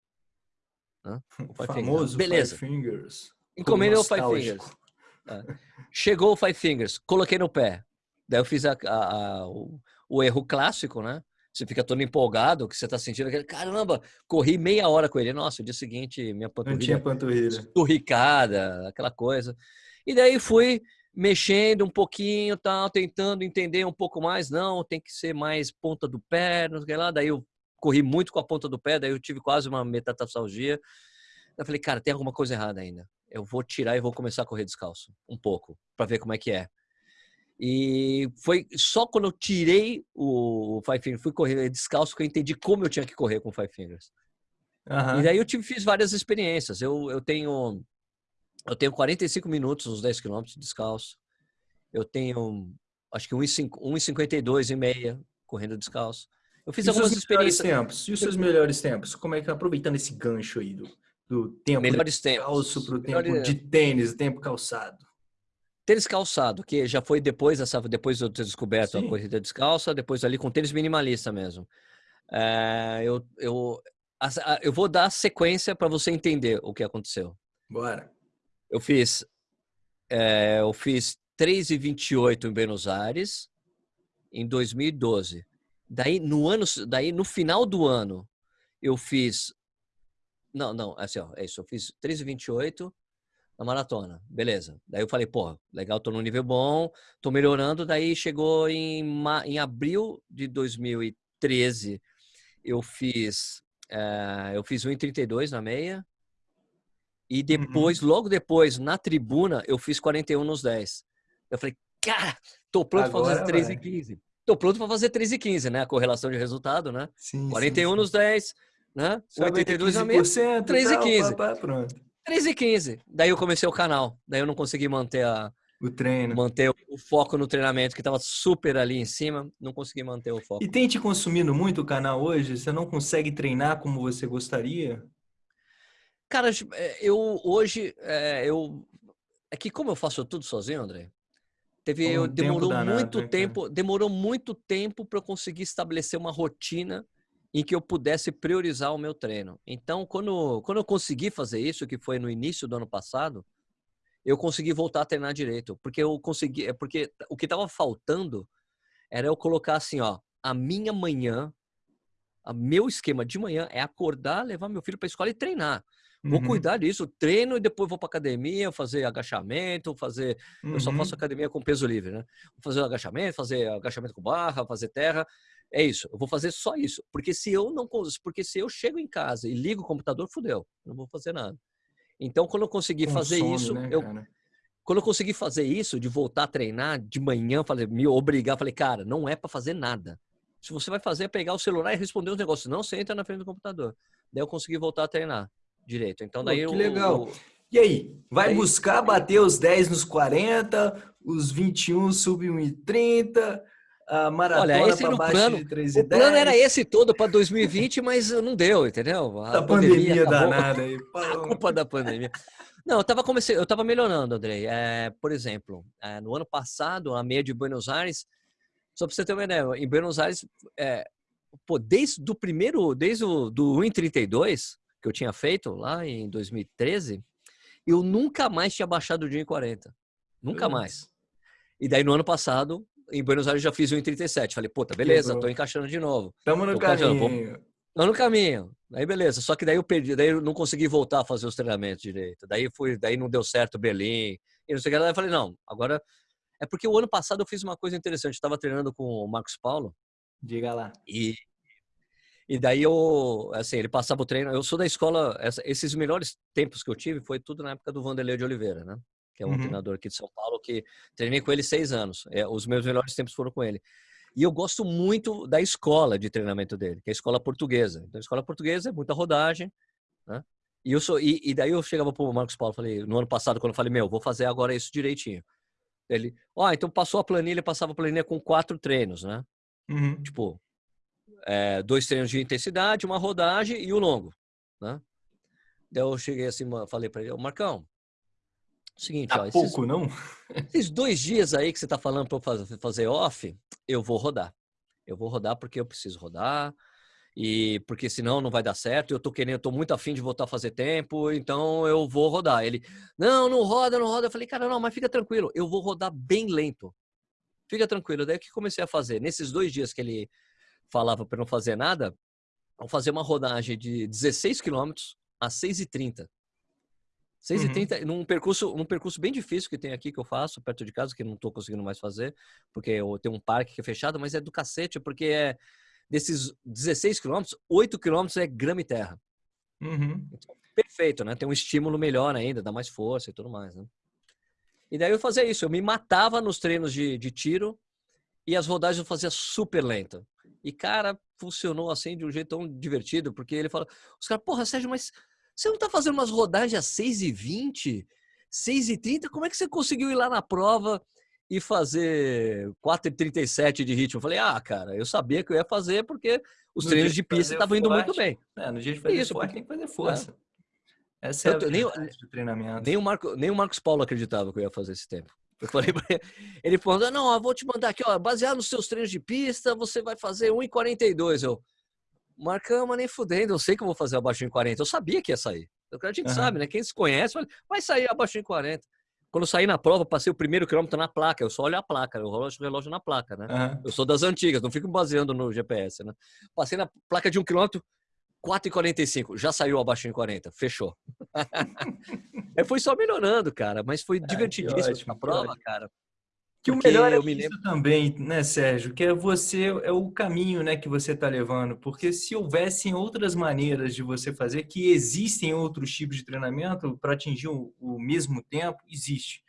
Né? O Five Famoso Fingers. Beleza. Five Fingers. Encomendei o Five Fingers. É. Chegou o Five Fingers, coloquei no pé. Daí eu fiz a, a, a, o, o erro clássico, né? Você fica todo empolgado, que você tá sentindo aquele, caramba, corri meia hora com ele. Nossa, o dia seguinte, minha panturrilha... Não tinha panturrilha. Esturricada, aquela coisa. E daí fui mexendo um pouquinho, tal, tentando entender um pouco mais. Não, tem que ser mais ponta do pé, não sei lá. Daí eu corri muito com a ponta do pé, daí eu tive quase uma metatarsalgia. Eu falei, cara, tem alguma coisa errada ainda. Eu vou tirar e vou começar a correr descalço, um pouco, para ver como é que é. E foi só quando eu tirei o Five Fingers, fui correr descalço, que eu entendi como eu tinha que correr com Five Fingers. Uhum. E daí eu tive, fiz várias experiências. Eu, eu tenho eu tenho 45 minutos nos 10 quilômetros descalço. Eu tenho, acho que 1,52 e meia correndo descalço. Eu fiz e algumas experiências. Tempos? E os seus melhores tempos? Como é que aproveitando esse gancho aí do, do tempo melhores de calço para o tempo de tênis, tempo calçado? Tênis calçado, que já foi depois dessa, depois de eu ter descoberto Sim. a corrida descalça, depois ali com tênis minimalista mesmo. É, eu, eu, eu vou dar sequência para você entender o que aconteceu. Bora. Eu fiz, é, eu fiz 3,28 em Buenos Aires em 2012. Daí no ano, daí no final do ano eu fiz, não, não, assim ó, é isso. Eu fiz 3,28 na maratona. Beleza. Daí eu falei, pô, legal, tô no nível bom, tô melhorando. Daí chegou em, em abril de 2013, eu fiz, é, eu fiz 1,32 na meia. E uhum. depois, uhum. logo depois, na tribuna, eu fiz 41 nos 10. Eu falei, cara, tô pronto para fazer 3 e 15. Tô pronto para fazer 3 e 15, né? A correlação de resultado, né? Sim, 41 sim, nos 10, né? 82 na meia, 3 e 15. Pá, pá, pronto. 3 e 15. Daí eu comecei o canal. Daí eu não consegui manter a, o treino. Manter o foco no treinamento, que estava super ali em cima, não consegui manter o foco. E tem te consumindo muito o canal hoje? Você não consegue treinar como você gostaria? Cara, é, eu hoje, é, eu... É que como eu faço tudo sozinho, André, teve, um eu, demorou danado, muito né, tempo, demorou muito tempo para eu conseguir estabelecer uma rotina em que eu pudesse priorizar o meu treino. Então, quando, quando eu consegui fazer isso, que foi no início do ano passado, eu consegui voltar a treinar direito, porque eu consegui, é porque o que estava faltando era eu colocar assim, ó, a minha manhã, o meu esquema de manhã é acordar, levar meu filho para a escola e treinar. Vou uhum. cuidar disso, treino e depois vou para academia, fazer agachamento, fazer. Uhum. Eu só faço uhum. academia com peso livre, né? Vou fazer agachamento, fazer agachamento com barra, fazer terra. É isso, eu vou fazer só isso. Porque se eu não porque se eu chego em casa e ligo o computador, fudeu, não vou fazer nada. Então, quando eu conseguir Consome, fazer isso, né, eu quando eu consegui fazer isso, de voltar a treinar de manhã, falei, me obrigar, falei, cara, não é para fazer nada. Se você vai fazer é pegar o celular e responder os negócios, não você entra na frente do computador. Daí eu consegui voltar a treinar direito. Então daí Pô, que legal. E aí, vai buscar bater os 10 nos 40, os 21 sub 1,30, a maratona Olha, esse no plano, o plano era esse todo para 2020, mas não deu, entendeu? A, a pandemia, pandemia danada aí. A culpa da pandemia. Não, eu tava comecei, eu tava melhorando, Andrei. É, por exemplo, é, no ano passado, a meia de Buenos Aires, só para você ter uma ideia, em Buenos Aires, é, pô, desde do primeiro, desde o do 1,32 que eu tinha feito lá em 2013, eu nunca mais tinha baixado de 1,40. Nunca mais. E daí no ano passado, em Buenos Aires já fiz o 1,37. Falei, puta, beleza, tô encaixando de novo. Tamo no tô caminho. Tô no caminho. Aí beleza, só que daí eu perdi, daí eu não consegui voltar a fazer os treinamentos direito. Daí fui, daí não deu certo Berlim. E não sei o que. Daí eu falei, não, agora é porque o ano passado eu fiz uma coisa interessante. Estava treinando com o Marcos Paulo. Diga lá. E e daí eu, assim, ele passava o treino. Eu sou da escola, esses melhores tempos que eu tive foi tudo na época do Vanderlei de Oliveira, né? Que é um uhum. treinador aqui de São Paulo que treinei com ele seis anos. É, os meus melhores tempos foram com ele. E eu gosto muito da escola de treinamento dele, que é a escola portuguesa. Então, a escola portuguesa é muita rodagem, né? E, eu sou, e, e daí eu chegava pro Marcos Paulo, falei, no ano passado, quando eu falei, meu, vou fazer agora isso direitinho. Ele, ó, então passou a planilha, passava a planilha com quatro treinos, né? Uhum. Tipo, é, dois treinos de intensidade, uma rodagem e o longo, né? Daí eu cheguei assim, falei para ele, Marcão, seguinte, ó, pouco, esses, não? Esses dois dias aí que você tá falando para fazer, fazer off, eu vou rodar. Eu vou rodar porque eu preciso rodar e porque senão não vai dar certo. Eu tô querendo, eu tô muito afim de voltar a fazer tempo, então eu vou rodar. Ele, não, não roda, não roda. Eu falei, cara, não, mas fica tranquilo, eu vou rodar bem lento. Fica tranquilo. Daí que comecei a fazer. Nesses dois dias que ele falava para não fazer nada, vou fazer uma rodagem de 16 quilômetros a 6h30. 6h30, uhum. num, percurso, num percurso bem difícil que tem aqui, que eu faço, perto de casa, que não estou conseguindo mais fazer, porque eu tenho um parque que é fechado, mas é do cacete, porque é desses 16 quilômetros, 8 quilômetros é grama e terra. Uhum. Então, perfeito, né? Tem um estímulo melhor ainda, dá mais força e tudo mais, né? E daí eu fazia isso, eu me matava nos treinos de, de tiro e as rodagens eu fazia super lenta. E, cara, funcionou assim de um jeito tão divertido, porque ele fala, os caras, porra, Sérgio, mas você não tá fazendo umas rodagens às 6h20, 6h30? Como é que você conseguiu ir lá na prova e fazer 4h37 de ritmo? Eu falei, ah, cara, eu sabia que eu ia fazer porque os no treinos de, de pista estavam indo muito bem. É, no dia de fazer Isso, forte, porque... tem que fazer força. É. Essa é a nem, do treinamento. Nem o, Marco, nem o Marcos Paulo acreditava que eu ia fazer esse tempo. Eu falei pra ele, ele falou, não, eu vou te mandar aqui, ó, baseado nos seus treinos de pista, você vai fazer 1,42. Eu, Marcama nem fudendo, eu sei que eu vou fazer abaixo de 40. Eu sabia que ia sair. A gente uhum. sabe, né? Quem se conhece, vai sair abaixo de 40. Quando eu saí na prova, passei o primeiro quilômetro na placa. Eu só olho a placa, eu rolo o relógio na placa, né? Uhum. Eu sou das antigas, não fico baseando no GPS, né? Passei na placa de um quilômetro, 4,45. Já saiu abaixo de 40. Fechou. é, foi só melhorando, cara. Mas foi divertidíssimo a prova, cara. Que o melhor é me isso lembro... também, né, Sérgio? Que é você, é o caminho, né, que você está levando. Porque se houvessem outras maneiras de você fazer, que existem outros tipos de treinamento para atingir o, o, mesmo tempo, existe.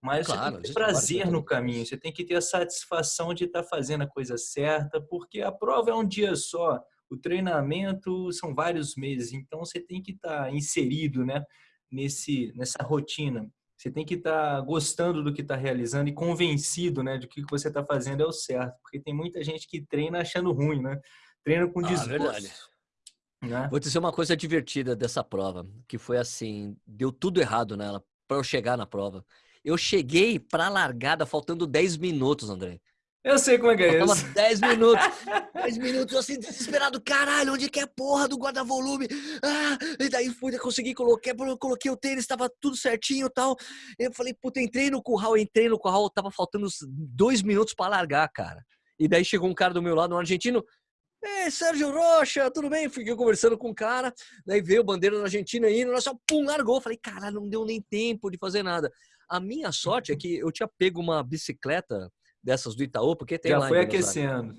Mas claro, você tem que ter prazer no caminho, você tem que ter a satisfação de estar tá fazendo a coisa certa, porque a prova é um dia só, o treinamento são vários meses, então você tem que estar tá inserido, né, nesse, nessa rotina. Você tem que estar tá gostando do que está realizando e convencido, né, de que o que você está fazendo é o certo, porque tem muita gente que treina achando ruim, né? Treina com ah, desgosto. Né? Vou dizer uma coisa divertida dessa prova, que foi assim, deu tudo errado nela para eu chegar na prova. Eu cheguei para a largada faltando 10 minutos, André. Eu sei como é que é isso. 10 minutos. 10 minutos, assim, desesperado. Caralho, onde é que é a porra do guarda-volume? Ah, e daí fui, consegui, coloquei, coloquei o tênis, estava tudo certinho e tal. Eu falei, puta, entrei no curral, entrei no curral, tava faltando uns dois minutos para largar, cara. E daí chegou um cara do meu lado, um argentino. Ei, Sérgio Rocha, tudo bem? Fiquei conversando com o cara, daí veio a bandeira da Argentina aí, nós só pum, largou. Falei, cara, não deu nem tempo de fazer nada. A minha sorte é que eu tinha pego uma bicicleta dessas do Itaú, porque tem Já lá. Já foi aquecendo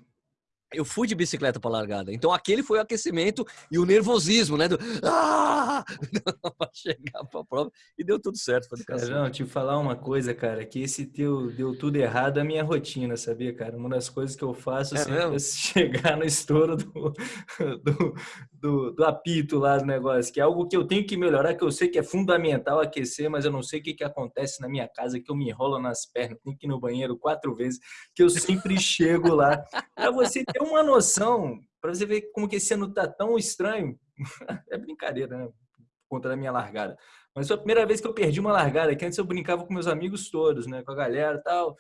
eu fui de bicicleta para largada. Então aquele foi o aquecimento e o nervosismo, né? Do, ah! para chegar para a prova e deu tudo certo. Não, te falar uma coisa, cara, que esse teu deu tudo errado a minha rotina, sabia, cara? Uma das coisas que eu faço é é chegar no estouro do, do, do, do, apito lá do negócio, que é algo que eu tenho que melhorar, que eu sei que é fundamental aquecer, mas eu não sei o que, que acontece na minha casa, que eu me enrolo nas pernas, tenho que ir no banheiro quatro vezes, que eu sempre chego lá. Para você ter uma noção, para você ver como que esse ano tá tão estranho. é brincadeira, né? Por conta da minha largada. Mas foi a primeira vez que eu perdi uma largada, que antes eu brincava com meus amigos todos, né? Com a galera e tal.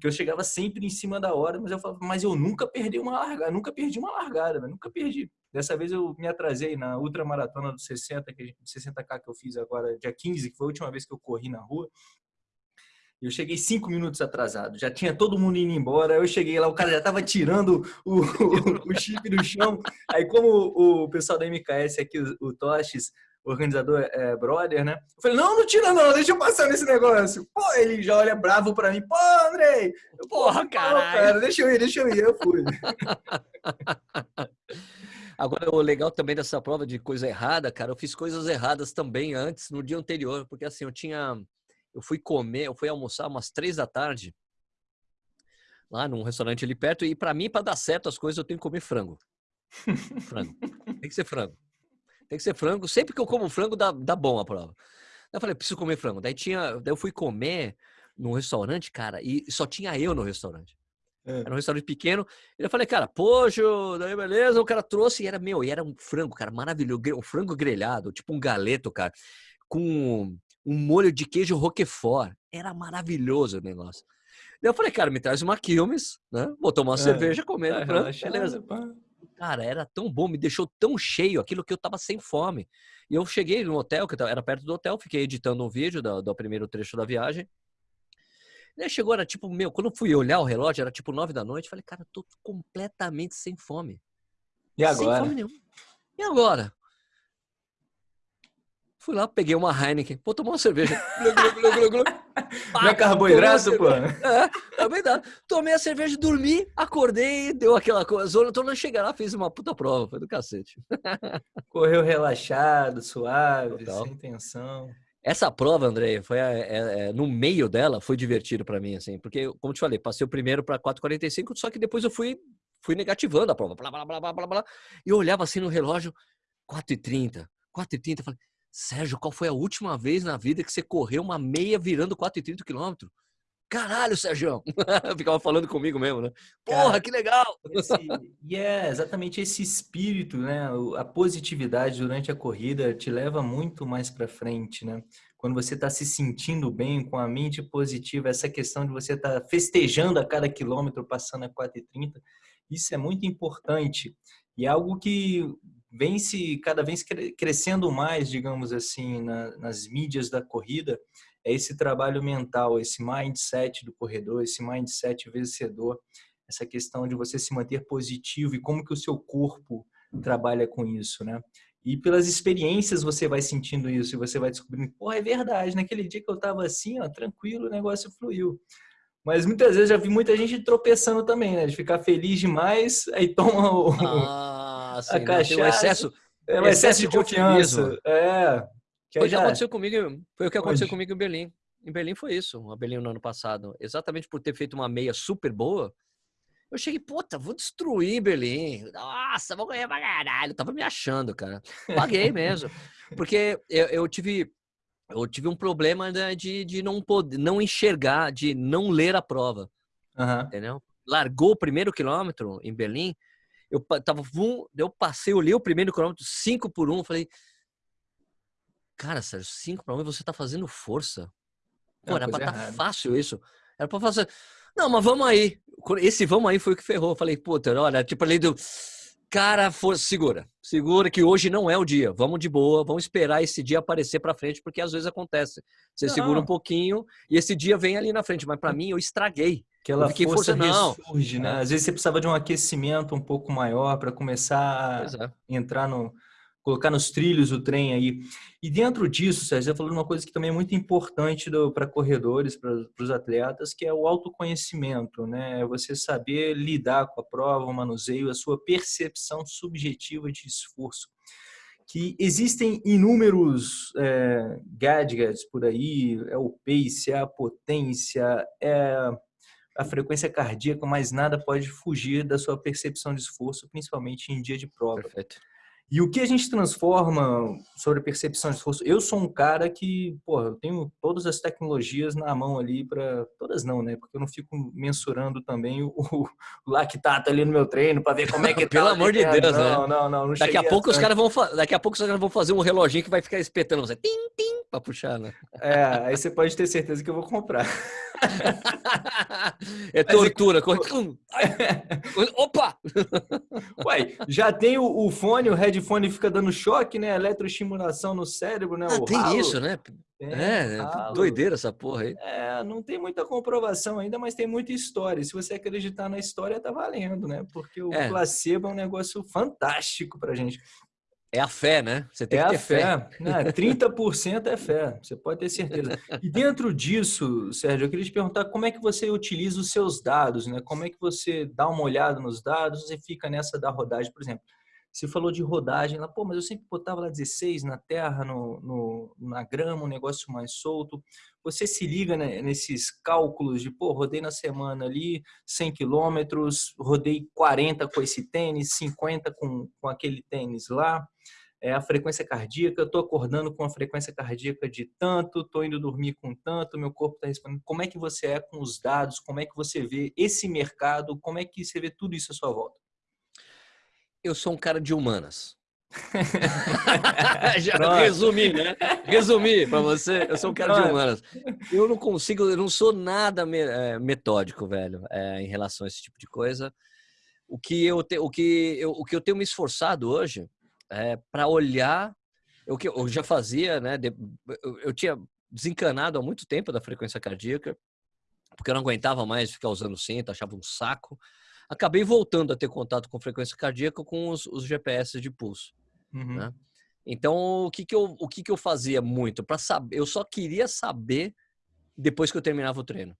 Que eu chegava sempre em cima da hora, mas eu falava, mas eu nunca perdi uma largada, nunca perdi uma largada, né? nunca perdi. Dessa vez eu me atrasei na ultramaratona do 60, que, 60K que eu fiz agora, dia 15, que foi a última vez que eu corri na rua. Eu cheguei cinco minutos atrasado, já tinha todo mundo indo embora. Eu cheguei lá, o cara já estava tirando o, o, o, chip do chão. Aí, como o, pessoal da MKS aqui, o, o Toches, o organizador é brother, né? Eu falei, não, não tira não, deixa eu passar nesse negócio. Pô, ele já olha bravo pra mim. Pô, Andrei! Porra, caralho! Cara, deixa eu ir, deixa eu ir. Eu fui. Agora, o legal também dessa prova de coisa errada, cara, eu fiz coisas erradas também antes, no dia anterior, porque assim, eu tinha eu fui comer, eu fui almoçar umas três da tarde lá num restaurante ali perto e para mim para dar certo as coisas eu tenho que comer frango. frango. Tem que ser frango. Tem que ser frango. Sempre que eu como frango dá, dá bom a prova. Daí eu falei, preciso comer frango. Daí tinha, daí eu fui comer num restaurante, cara, e só tinha eu no restaurante. É. Era um restaurante pequeno. E eu falei, cara, pojo, daí beleza. O cara trouxe e era meu, e era um frango, cara, maravilhoso. Um frango grelhado, tipo um galeto, cara, com um molho de queijo roquefort. Era maravilhoso o negócio. Daí eu falei, cara, me traz uma Quilmes, né? Vou tomar uma é, cerveja, comer, é, beleza. Pá. Cara, era tão bom, me deixou tão cheio aquilo que eu tava sem fome. E eu cheguei no hotel, que era perto do hotel, fiquei editando um vídeo do, do primeiro trecho da viagem. Daí chegou, era tipo, meu, quando eu fui olhar o relógio, era tipo nove da noite, falei, cara, tô completamente sem fome. E agora? Sem fome nenhuma. E agora? Fui lá, peguei uma Heineken, vou tomar uma cerveja. Não é carboidrato, pô? É, também dá. Tomei a cerveja, dormi, acordei, deu aquela coisa. Tô não chegar lá, fiz uma puta prova, foi do cacete. Correu relaxado, suave, Total. sem tensão. Essa prova, André, foi é, é, no meio dela, foi divertido para mim, assim, porque, como te falei, passei o primeiro para 4,45, só que depois eu fui, fui negativando a prova, blá, blá, blá, blá, blá, blá, e eu olhava assim no relógio, 4,30, 4,30, falei, Sérgio, qual foi a última vez na vida que você correu uma meia virando 4,30 km? Caralho, Sérgio! Ficava falando comigo mesmo, né? Porra, Cara, que legal! E é exatamente esse espírito, né? A positividade durante a corrida te leva muito mais para frente, né? Quando você está se sentindo bem, com a mente positiva, essa questão de você estar tá festejando a cada quilômetro, passando a 4,30, isso é muito importante. E é algo que vem se cada vez crescendo mais, digamos assim, na, nas mídias da corrida, é esse trabalho mental, esse mindset do corredor, esse mindset vencedor, essa questão de você se manter positivo e como que o seu corpo trabalha com isso, né? E pelas experiências você vai sentindo isso e você vai descobrindo, pô, é verdade, naquele dia que eu tava assim, ó, tranquilo, o negócio fluiu. Mas muitas vezes já vi muita gente tropeçando também, né? De ficar feliz demais, aí toma o, ah, sim, a cachaça. Um excesso, é um excesso, de confiança. É. foi o que aconteceu comigo. Foi o que aconteceu comigo em Berlim. Em Berlim foi isso, a Berlim no ano passado. Exatamente por ter feito uma meia super boa, eu cheguei, puta, vou destruir Berlim. Nossa, vou ganhar pra caralho. Eu tava me achando, cara. Paguei mesmo. Porque eu, eu tive eu tive um problema né, de, de não poder, não enxergar, de não ler a prova. Uhum. Entendeu? Largou o primeiro quilômetro em Berlim, eu tava, vum, eu passei, olhei o primeiro quilômetro, 5 por 1, um, falei, cara, Sérgio, 5 para 1 um, você tá fazendo força. Pô, era pra estar tá fácil isso. Era pra fazer. Não, mas vamos aí. Esse vamos aí foi o que ferrou. Eu falei, puta, olha, tipo ali do Cara, for, segura. Segura que hoje não é o dia. Vamos de boa, vamos esperar esse dia aparecer para frente, porque às vezes acontece. Você não. segura um pouquinho e esse dia vem ali na frente. Mas para mim, eu estraguei. Aquela força, força não. ressurge, né? Às vezes você precisava de um aquecimento um pouco maior para começar a é. entrar no, colocar nos trilhos o trem aí. E dentro disso, Sérgio, você falou uma coisa que também é muito importante para corredores, para os atletas, que é o autoconhecimento, né? É você saber lidar com a prova, o manuseio, a sua percepção subjetiva de esforço. Que existem inúmeros é, gadgets por aí, é o pace, é a potência, é a frequência cardíaca, mas nada pode fugir da sua percepção de esforço, principalmente em dia de prova. Perfeito. E o que a gente transforma sobre a percepção de esforço? Eu sou um cara que, porra, eu tenho todas as tecnologias na mão ali para todas não, né? Porque eu não fico mensurando também o, o lactato ali no meu treino para ver como é que tá. Pelo amor de Deus, não, né? Não, não, não. daqui a pouco os caras vão, daqui a pouco os caras vão fazer um reloginho que vai ficar espetando você. Tim, tim, para puxar, né? É, aí você pode ter certeza que eu vou comprar. é tortura. Opa! Ué, já tem o, o, fone, o headphone fica dando choque, né? Eletroestimulação no cérebro, né? Ah, o tem ralo. isso, né? É, é doideira essa porra aí. É, não tem muita comprovação ainda, mas tem muita história. Se você acreditar na história, tá valendo, né? Porque o é. placebo é um negócio fantástico pra gente. É a fé, né? Você tem é que ter fé. fé. Não, 30% é fé, você pode ter certeza. E dentro disso, Sérgio, eu queria te perguntar como é que você utiliza os seus dados, né? Como é que você dá uma olhada nos dados e fica nessa da rodagem, por exemplo. Você falou de rodagem lá, pô, mas eu sempre botava lá 16 na terra, no, no na grama, um negócio mais solto. Você se liga né, nesses cálculos de, pô, rodei na semana ali 100 quilômetros, rodei 40 com esse tênis, 50 com, com aquele tênis lá. É a frequência cardíaca, eu estou acordando com a frequência cardíaca de tanto, estou indo dormir com tanto, meu corpo está respondendo. Como é que você é com os dados? Como é que você vê esse mercado? Como é que você vê tudo isso à sua volta? Eu sou um cara de humanas. Já Pronto. resumi, né? Resumi para você, eu sou um cara Pronto. de humanas. Eu não consigo, eu não sou nada eh, metódico, velho, é, em relação a esse tipo de coisa. O que eu, te, o que eu, o que eu tenho me esforçado hoje é para olhar o que eu já fazia, né? Eu, eu tinha desencanado há muito tempo da frequência cardíaca, porque eu não aguentava mais ficar usando cinto, achava um saco acabei voltando a ter contato com frequência cardíaca com os, os GPS de pulso. Uhum. Né? Então, o que que eu, o que que eu fazia muito? para saber, eu só queria saber depois que eu terminava o treino.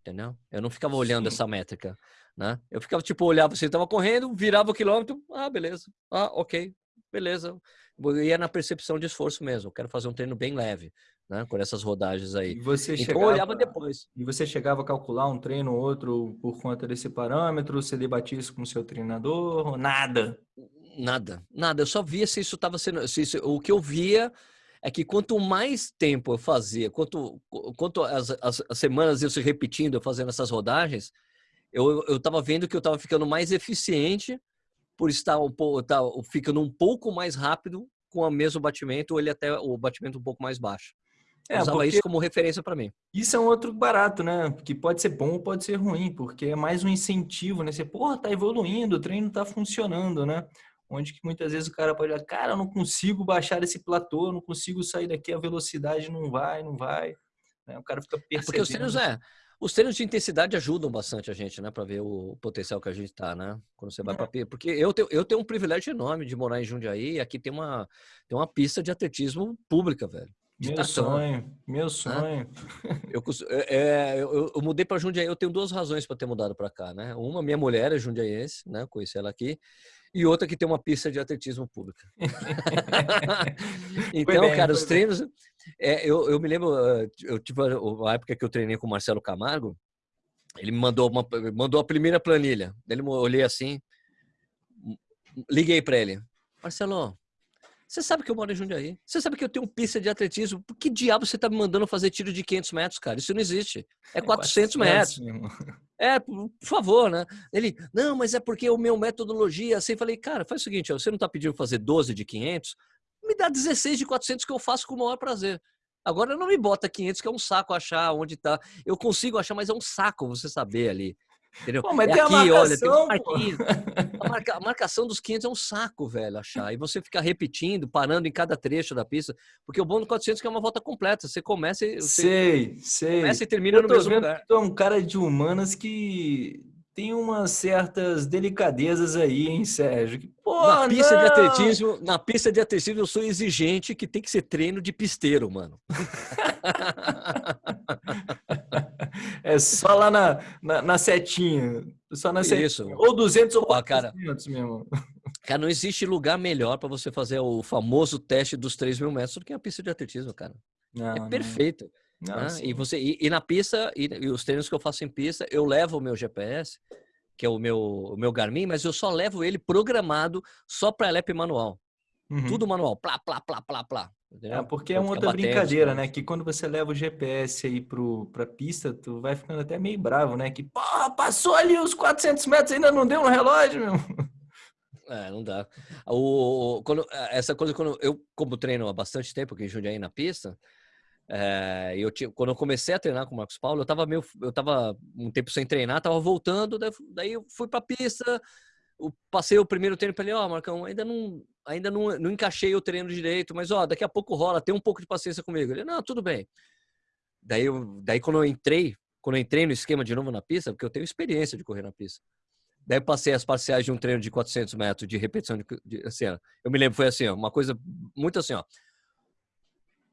Entendeu? Eu não ficava olhando Sim. essa métrica, né? Eu ficava, tipo, olhava, você estava correndo, virava o quilômetro, ah, beleza, ah, ok, beleza. Eu ia na percepção de esforço mesmo, eu quero fazer um treino bem leve né? Com essas rodagens aí. E você então, chegava, olhava depois. E você chegava a calcular um treino ou outro por conta desse parâmetro? Você debatia isso com o seu treinador? Nada? Nada, nada. Eu só via se isso estava sendo... Se isso, o que eu via é que quanto mais tempo eu fazia, quanto, quanto as, as, as semanas eu se repetindo, eu fazendo essas rodagens, eu estava vendo que eu estava ficando mais eficiente por estar um pouco, tá, ficando um pouco mais rápido com o mesmo batimento, ou ele até o batimento um pouco mais baixo. É, usava isso como referência para mim. Isso é um outro barato, né? Que pode ser bom ou pode ser ruim, porque é mais um incentivo, né? Você, porra, tá evoluindo, o treino tá funcionando, né? Onde que muitas vezes o cara pode falar, cara, eu não consigo baixar esse platô, eu não consigo sair daqui, a velocidade não vai, não vai. Né? O cara fica percebendo. É porque os treinos, é, os treinos de intensidade ajudam bastante a gente, né? Para ver o potencial que a gente tá, né? Quando você vai é. para Porque eu tenho, eu tenho um privilégio enorme de morar em Jundiaí e aqui tem uma, tem uma pista de atletismo pública, velho. Meu sonho, meu sonho. Eu, é, eu, eu, mudei para Jundiaí, eu tenho duas razões para ter mudado para cá, né? Uma, minha mulher é jundiaiense, né? Conheci ela aqui. E outra que tem uma pista de atletismo pública. então, bem, cara, os treinos... É, eu, eu me lembro, eu tive a época que eu treinei com o Marcelo Camargo, ele me mandou, uma, mandou a primeira planilha. Ele olhei assim, liguei para ele. Marcelo, você sabe que eu moro em Jundiaí. Você sabe que eu tenho pista de atletismo. Por que diabo você tá me mandando fazer tiro de 500 metros, cara? Isso não existe. É 400, 400 metros. É, por favor, né? Ele, não, mas é porque o meu metodologia, assim, falei, cara, faz o seguinte, você não tá pedindo fazer 12 de 500? Me dá 16 de 400 que eu faço com o maior prazer. Agora não me bota 500 que é um saco achar onde tá. Eu consigo achar, mas é um saco você saber ali. Entendeu? Pô, mas é tem aqui, a marcação, olha, tem a, marca, a, marcação dos 500 é um saco, velho, achar. E você ficar repetindo, parando em cada trecho da pista. Porque o bom do 400 é, uma volta completa. Você começa e... Você sei, sei. Começa e termina no mesmo lugar. Tu é um cara de humanas que tem umas certas delicadezas aí, hein, Sérgio? Pô, na pista não! de atletismo, na pista de atletismo eu sou exigente que tem que ser treino de pisteiro, mano. é só lá na, na, na, setinha, só na setinha. Isso. Ou 200 ou 400 cara, mesmo. Cara, não existe lugar melhor para você fazer o famoso teste dos 3 mil metros do que a pista de atletismo, cara. Não, é perfeito. Não. Não, né? E você e, e na pista e, e, os treinos que eu faço em pista, eu levo o meu GPS, que é o meu o meu Garmin, mas eu só levo ele programado só para LEP manual. Uhum. Tudo manual, plá plá plá plá plá. É, porque é uma outra brincadeira, né? Que quando você leva o GPS aí pro, pra pista, tu vai ficando até meio bravo, né? Que, porra, passou ali os 400 metros, ainda não deu no relógio, meu. É, não dá. O, quando, essa coisa, quando eu, como treino há bastante tempo aqui em Jundiaí na pista, é, eu tinha, quando eu comecei a treinar com o Marcos Paulo, eu tava meio, eu tava um tempo sem treinar, tava voltando, daí, daí eu fui pra pista, eu passei o primeiro treino para ele, ó, oh, Marcão, ainda não, ainda não, não encaixei o treino direito, mas ó, daqui a pouco rola, tem um pouco de paciência comigo. Ele, não, tudo bem. Daí, eu, daí quando eu entrei, quando eu entrei no esquema de novo na pista, porque eu tenho experiência de correr na pista. Daí eu passei as parciais de um treino de 400 metros de repetição de, de assim, eu me lembro foi assim, ó, uma coisa muito assim, ó.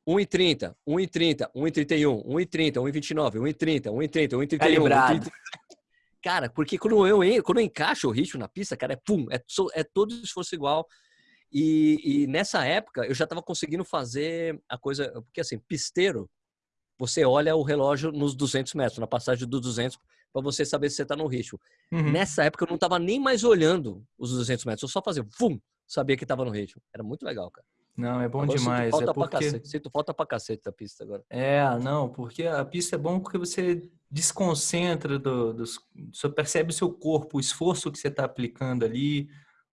1,30, 1,30, 1,31, 1,30, 1,29, 1,30, 1,30, 1,31. Calibrado. Cara, porque quando eu, quando eu encaixo o ritmo na pista, cara, é pum, é, é todo esforço igual. E, e nessa época eu já estava conseguindo fazer a coisa, porque assim, pisteiro, você olha o relógio nos 200 metros, na passagem dos 200, para você saber se você está no ritmo. Uhum. Nessa época eu não estava nem mais olhando os 200 metros, eu só fazia, vum, sabia que estava no ritmo. Era muito legal, cara. Não, é bom agora demais. Sinto falta, é porque... pra cacete. sinto falta pra cacete da pista agora. É, não, porque a pista é bom porque você desconcentra, do, do, você percebe o seu corpo, o esforço que você está aplicando ali,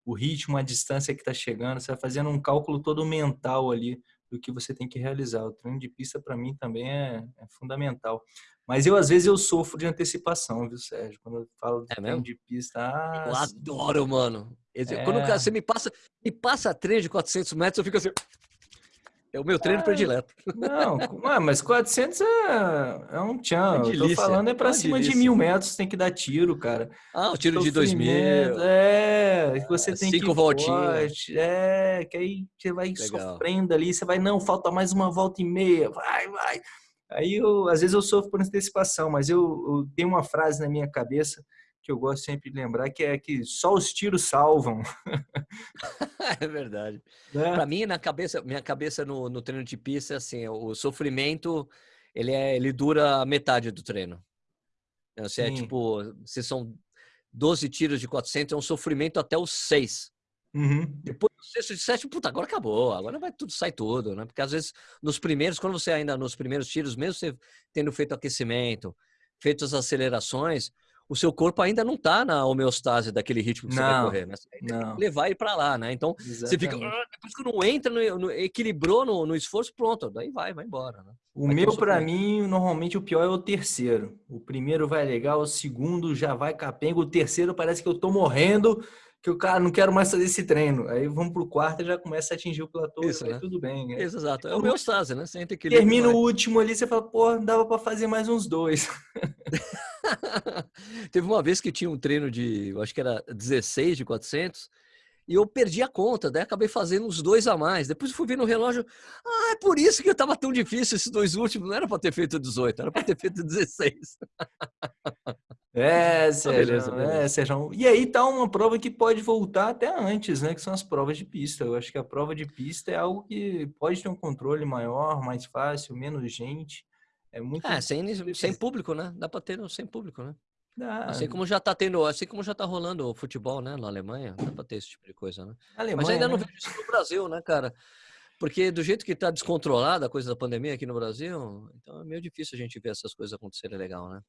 o ritmo, a distância que está chegando, você vai fazendo um cálculo todo mental ali do que você tem que realizar. O treino de pista para mim também é, é, fundamental. Mas eu às vezes eu sofro de antecipação, viu, Sérgio? Quando eu falo de é treino mesmo? de pista, ah, eu adoro, mano. Quando é. você me passa, me passa treino de 400 metros, eu fico assim, é o meu treino é, predileto. Não, mas 400 é, é um tchan. É eu tô falando é para cima delícia. de mil metros, tem que dar tiro, cara. Ah, o tiro de dois mil. É, você tem Cinco que voltinhas. é, que aí você vai Legal. sofrendo ali, você vai, não, falta mais uma volta e meia, vai, vai. Aí, eu, às vezes eu sofro por antecipação, mas eu, eu tenho uma frase na minha cabeça que eu gosto sempre de lembrar, que é que só os tiros salvam. é verdade. Né? Para mim, na cabeça, minha cabeça no, no treino de pista, assim, o sofrimento, ele, é, ele dura metade do treino. Se é tipo, se são 12 tiros de 400, é um sofrimento até os 6. Uhum. Depois do sexto de sétimo, puta, agora acabou, agora vai tudo, sai tudo, né? Porque às vezes nos primeiros, quando você ainda nos primeiros tiros, mesmo você tendo feito aquecimento, feito as acelerações, o seu corpo ainda não está na homeostase daquele ritmo que não, você vai correr, né? Você não. tem que levar ele para lá, né? Então, Exatamente. você fica, ah, depois que não entra, no, no, equilibrou no, no, esforço, pronto, daí vai, vai embora, né? O vai meu, para mim, normalmente o pior é o terceiro. O primeiro vai legal, o segundo já vai capenga, o terceiro parece que eu tô morrendo, que o cara não quero mais fazer esse treino. Aí vamos pro quarto e já começa a atingir o platô, Isso, né? tudo bem. Né? Isso, exato. É o meu estase, né? Você Termina o último ali, você fala, pô, dava para fazer mais uns dois. Teve uma vez que tinha um treino de, eu acho que era 16 de 400, e eu perdi a conta, daí acabei fazendo uns dois a mais. Depois eu fui ver no relógio, ah, é por isso que estava tão difícil esses dois últimos, não era para ter feito 18, era para ter feito 16. É, Sérgio, beleza, beleza. é, Sérgio. E aí tá uma prova que pode voltar até antes, né? Que são as provas de pista. Eu acho que a prova de pista é algo que pode ter um controle maior, mais fácil, menos gente. É muito. É, sem, sem público, né? Dá para ter sem público, né? Dá. Assim como já tá tendo, assim como já tá rolando o futebol, né, na Alemanha, dá para ter esse tipo de coisa, né? Alemanha, Mas ainda né? não vejo isso no Brasil, né, cara? Porque do jeito que tá descontrolada a coisa da pandemia aqui no Brasil, então é meio difícil a gente ver essas coisas acontecerem legal, né?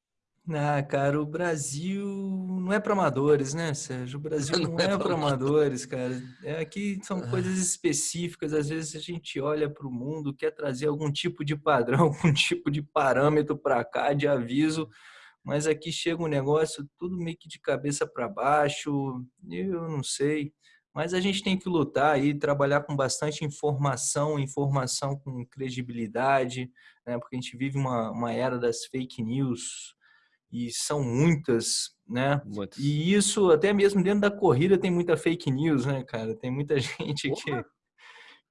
Ah, cara, o Brasil não é para amadores, né, Sérgio? O Brasil não, não é, é para amadores, cara. É, aqui são ah. coisas específicas. Às vezes a gente olha para o mundo, quer trazer algum tipo de padrão, algum tipo de parâmetro para cá, de aviso, mas aqui chega um negócio tudo meio que de cabeça para baixo. Eu não sei. Mas a gente tem que lutar e trabalhar com bastante informação, informação com credibilidade, né? porque a gente vive uma, uma era das fake news, e são muitas, né? Muitas. E isso até mesmo dentro da corrida tem muita fake news, né, cara? Tem muita gente que,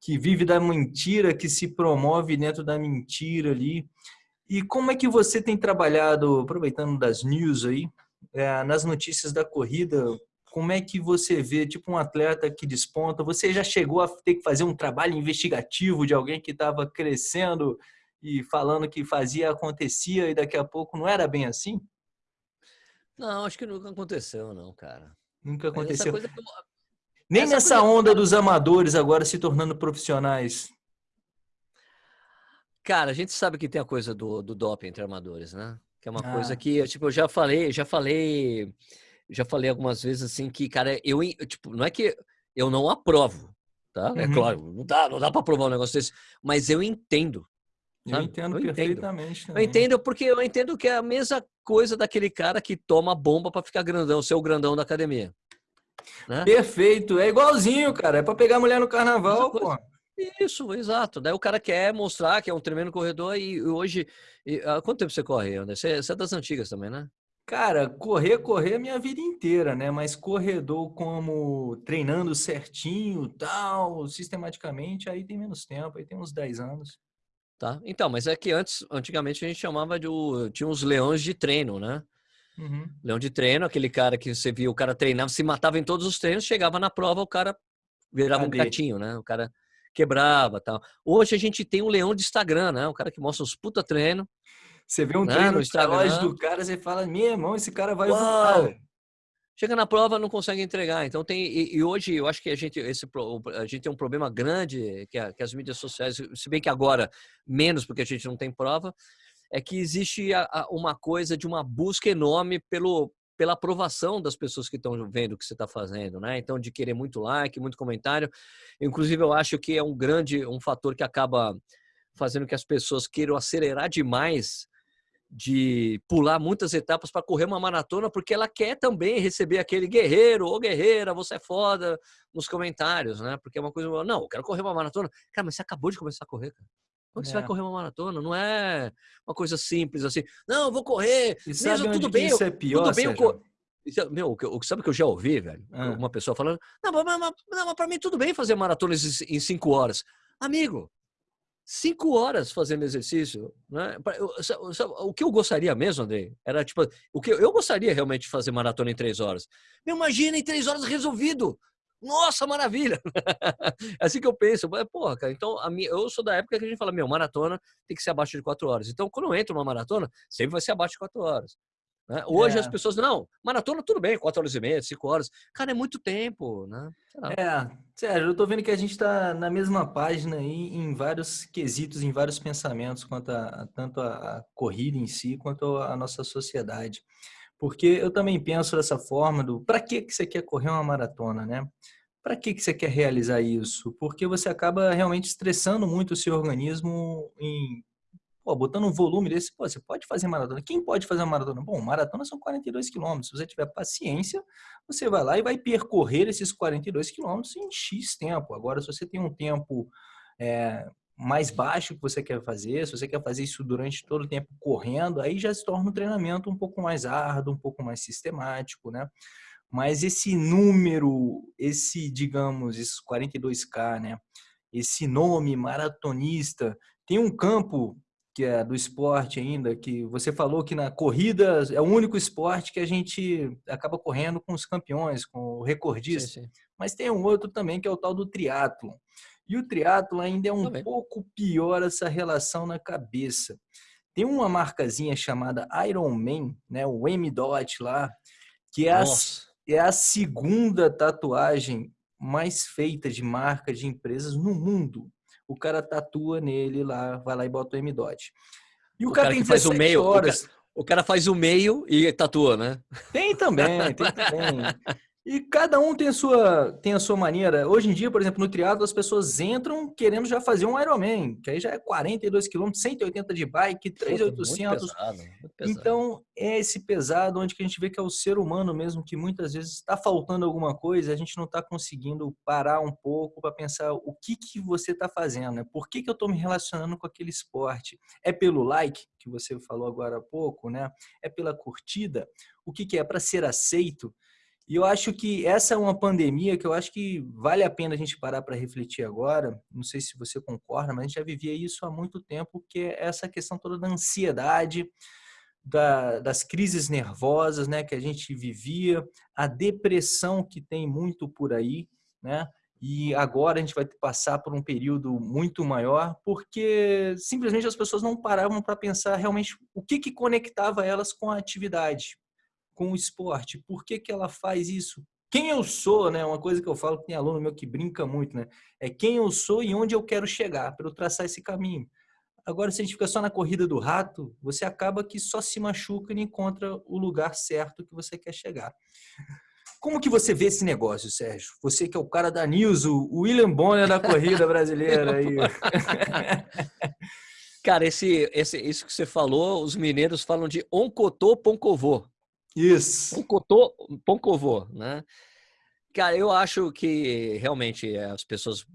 que vive da mentira, que se promove dentro da mentira ali. E como é que você tem trabalhado, aproveitando das news aí, é, nas notícias da corrida, como é que você vê, tipo, um atleta que desponta? Você já chegou a ter que fazer um trabalho investigativo de alguém que estava crescendo e falando que fazia, acontecia e daqui a pouco não era bem assim? Não, acho que nunca aconteceu, não, cara. Nunca aconteceu. Nem essa nessa coisa... onda dos amadores agora se tornando profissionais. Cara, a gente sabe que tem a coisa do, do doping entre amadores, né? Que é uma ah. coisa que, tipo, eu já falei, já falei, já falei algumas vezes assim que, cara, eu, tipo, não é que eu não aprovo, tá? É uhum. É claro, não dá, não dá para aprovar um negócio desse, mas eu entendo. Eu entendo eu perfeitamente. Entendo. Eu entendo porque eu entendo que é a mesma coisa daquele cara que toma bomba para ficar grandão, ser o grandão da academia. Né? Perfeito, é igualzinho, cara. É para pegar mulher no carnaval, pô. Isso, exato. Daí o cara quer mostrar que é um tremendo corredor e hoje. E, há quanto tempo você corre, André? Você, você é das antigas também, né? Cara, correr, correr a minha vida inteira, né? Mas corredor como treinando certinho, tal, sistematicamente, aí tem menos tempo, aí tem uns 10 anos. Tá. Então, mas é que antes, antigamente a gente chamava de. Tinha uns leões de treino, né? Uhum. Leão de treino, aquele cara que você viu, o cara treinava, se matava em todos os treinos, chegava na prova, o cara virava Cadê? um gatinho, né? O cara quebrava tal. Hoje a gente tem um leão de Instagram, né? Um cara que mostra os puta treino. Você vê um né? treino no Instagram do cara, você fala, meu irmão, esse cara vai voar. Chega na prova, não consegue entregar. Então tem e, e, hoje eu acho que a gente esse a gente tem um problema grande que, a, que, as mídias sociais, se bem que agora menos porque a gente não tem prova, é que existe a, a, uma coisa de uma busca enorme pelo pela aprovação das pessoas que estão vendo o que você está fazendo, né? Então de querer muito like, muito comentário. Inclusive eu acho que é um grande um fator que acaba fazendo que as pessoas queiram acelerar demais de pular muitas etapas para correr uma maratona, porque ela quer também receber aquele guerreiro ou guerreira, você é foda, nos comentários, né? Porque é uma coisa, não, eu quero correr uma maratona. Cara, mas você acabou de começar a correr, cara. Como é. você vai é. correr uma maratona? Não é uma coisa simples assim. Não, eu vou correr. E mesmo tudo bem. Isso é pior, tudo bem, eu é, meu, o que sabe que eu já ouvi, velho? Ah. Uma pessoa falando, não, mas, mas, mas para mim tudo bem fazer maratonas em cinco horas. Amigo, cinco horas fazendo exercício, né? O que eu gostaria mesmo, André, era tipo, o que eu gostaria realmente de fazer maratona em três horas. Me imagina em três horas resolvido. Nossa, maravilha! é assim que eu penso. Porra, cara, então a minha, eu sou da época que a gente fala, meu, maratona tem que ser abaixo de quatro horas. Então, quando eu entro numa maratona, sempre vai ser abaixo de quatro horas. Né? Hoje é. as pessoas, não, maratona tudo bem, quatro horas e meia, cinco horas. Cara, é muito tempo, né? É, Sérgio, eu tô vendo que a gente está na mesma página aí em vários quesitos, em vários pensamentos, quanto a, tanto a, a corrida em si, quanto a nossa sociedade. Porque eu também penso dessa forma do para que, que você quer correr uma maratona, né? Para que, que você quer realizar isso? Porque você acaba realmente estressando muito o seu organismo em pô, botando um volume desse, pô, você pode fazer maratona. Quem pode fazer maratona? Bom, maratona são 42 quilômetros. Se você tiver paciência, você vai lá e vai percorrer esses 42 quilômetros em X tempo. Agora, se você tem um tempo é, mais baixo que você quer fazer, se você quer fazer isso durante todo o tempo correndo, aí já se torna um treinamento um pouco mais árduo, um pouco mais sistemático, né? Mas esse número, esse, digamos, esses 42K, né? Esse nome maratonista, tem um campo que é do esporte ainda, que você falou que na corrida é o único esporte que a gente acaba correndo com os campeões, com o recordista. Sim, sim. Mas tem um outro também que é o tal do triatlo. E o triatlo ainda é um também. pouco pior essa relação na cabeça. Tem uma marcazinha chamada Ironman, né, o M-Dot lá, que é a, é a segunda tatuagem mais feita de marca de empresas no mundo o cara tatua nele lá, vai lá e bota o M-Dot. E o, o cara, cara, tem que faz o meio, horas. O cara, o cara, faz o meio e tatua, né? Tem também, tem também. E cada um tem a sua, tem a sua maneira. Hoje em dia, por exemplo, no triatlo as pessoas entram querendo já fazer um Ironman, que aí já é 42 km, 180 de bike, 3,800. Então, é esse pesado onde que a gente vê que é o ser humano mesmo que muitas vezes está faltando alguma coisa, a gente não está conseguindo parar um pouco para pensar o que que você está fazendo, né? Por que que eu estou me relacionando com aquele esporte? É pelo like que você falou agora há pouco, né? É pela curtida? O que que é para ser aceito? E eu acho que essa é uma pandemia que eu acho que vale a pena a gente parar para refletir agora. Não sei se você concorda, mas a gente já vivia isso há muito tempo, que é essa questão toda da ansiedade, da, das crises nervosas né, que a gente vivia, a depressão que tem muito por aí, né? E agora a gente vai passar por um período muito maior, porque simplesmente as pessoas não paravam para pensar realmente o que, que conectava elas com a atividade com o esporte. Por que, que ela faz isso? Quem eu sou, né? Uma coisa que eu falo que tem aluno meu que brinca muito, né? É quem eu sou e onde eu quero chegar para eu traçar esse caminho. Agora, se a gente fica só na corrida do rato, você acaba que só se machuca e não encontra o lugar certo que você quer chegar. Como que você vê esse negócio, Sérgio? Você que é o cara da News, o William Bonner da corrida brasileira aí. Cara, esse, esse, isso que você falou, os mineiros falam de oncotô poncovô. Isso. Oncotô poncovô, né? Cara, eu acho que realmente as pessoas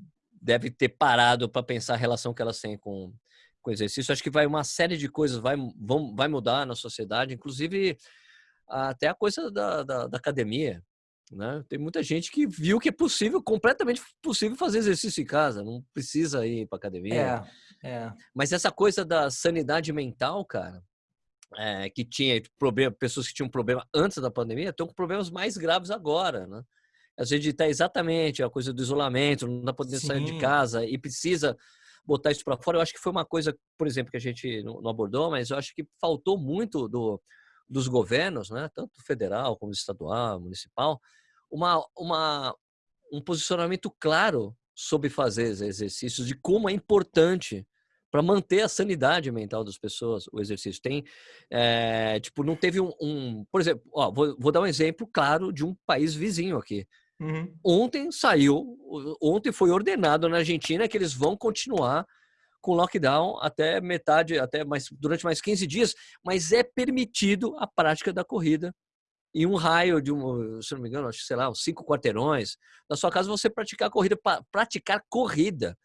devem ter parado para pensar a relação que elas têm com, com o exercício. Acho que vai uma série de coisas vai, vão, vai mudar na sociedade, inclusive até a coisa da, da, da academia. Né? Tem muita gente que viu que é possível, completamente possível fazer exercício em casa, não precisa ir para academia. É, é. Mas essa coisa da sanidade mental, cara, é, que tinha problema, pessoas que tinham problema antes da pandemia, estão com problemas mais graves agora, né? Às vezes está exatamente a coisa do isolamento, não dá poder sair de casa e precisa botar isso para fora. Eu acho que foi uma coisa, por exemplo, que a gente não abordou, mas eu acho que faltou muito do, dos governos, né? Tanto federal como estadual, municipal, uma, uma, um posicionamento claro sobre fazer exercícios, de como é importante para manter a sanidade mental das pessoas o exercício. Tem, é, tipo, não teve um, um por exemplo, ó, vou, vou, dar um exemplo claro de um país vizinho aqui. Uhum. Ontem saiu, ontem foi ordenado na Argentina que eles vão continuar com lockdown até metade, até mais durante mais 15 dias, mas é permitido a prática da corrida em um raio de um, se não me engano, acho que sei lá, uns cinco quarteirões, na sua casa você praticar corrida, praticar corrida.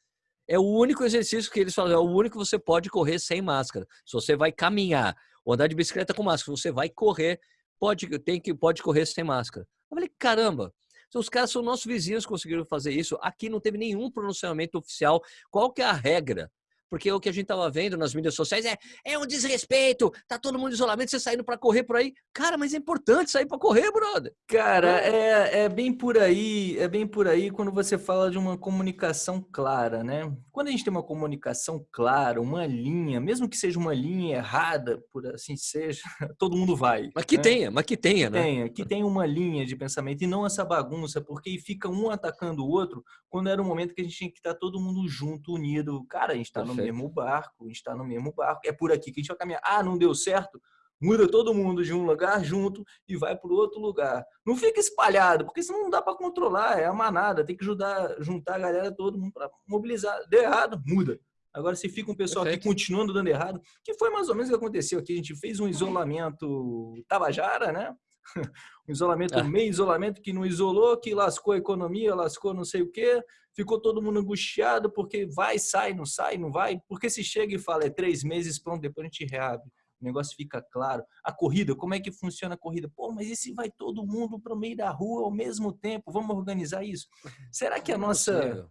É o único exercício que eles falam, é o único que você pode correr sem máscara. Se você vai caminhar ou andar de bicicleta com máscara, você vai correr, pode tem que pode correr sem máscara. Eu falei, caramba, os caras são nossos vizinhos conseguiram fazer isso. Aqui não teve nenhum pronunciamento oficial. Qual que é a regra? Porque o que a gente tava vendo nas mídias sociais é, é um desrespeito, tá todo mundo em isolamento, você saindo para correr por aí. Cara, mas é importante sair para correr, brother. Cara, é, é bem por aí, é bem por aí quando você fala de uma comunicação clara, né? Quando a gente tem uma comunicação clara, uma linha, mesmo que seja uma linha errada, por assim seja, todo mundo vai. Mas que né? tenha, mas que tenha, né? Tenha, que tenha uma linha de pensamento e não essa bagunça, porque fica um atacando o outro quando era um momento que a gente tinha que estar todo mundo junto, unido. Cara, a gente está no mesmo barco, a gente está no mesmo barco. É por aqui que a gente vai caminhar. Ah, não deu certo? Muda todo mundo de um lugar junto e vai para o outro lugar. Não fica espalhado, porque senão não dá para controlar, é a manada. Tem que ajudar, juntar a galera, todo mundo para mobilizar. Deu errado, muda. Agora, se fica um pessoal Perfeito. aqui continuando dando errado, que foi mais ou menos o que aconteceu aqui. A gente fez um isolamento tabajara, né? um isolamento, é. meio isolamento, que não isolou, que lascou a economia, lascou não sei o quê, ficou todo mundo angustiado porque vai, sai, não sai, não vai, porque se chega e fala é três meses, pronto, depois a gente reabre. O negócio fica claro. A corrida, como é que funciona a corrida? Pô, mas e se vai todo mundo para o meio da rua ao mesmo tempo? Vamos organizar isso? Será que a nossa.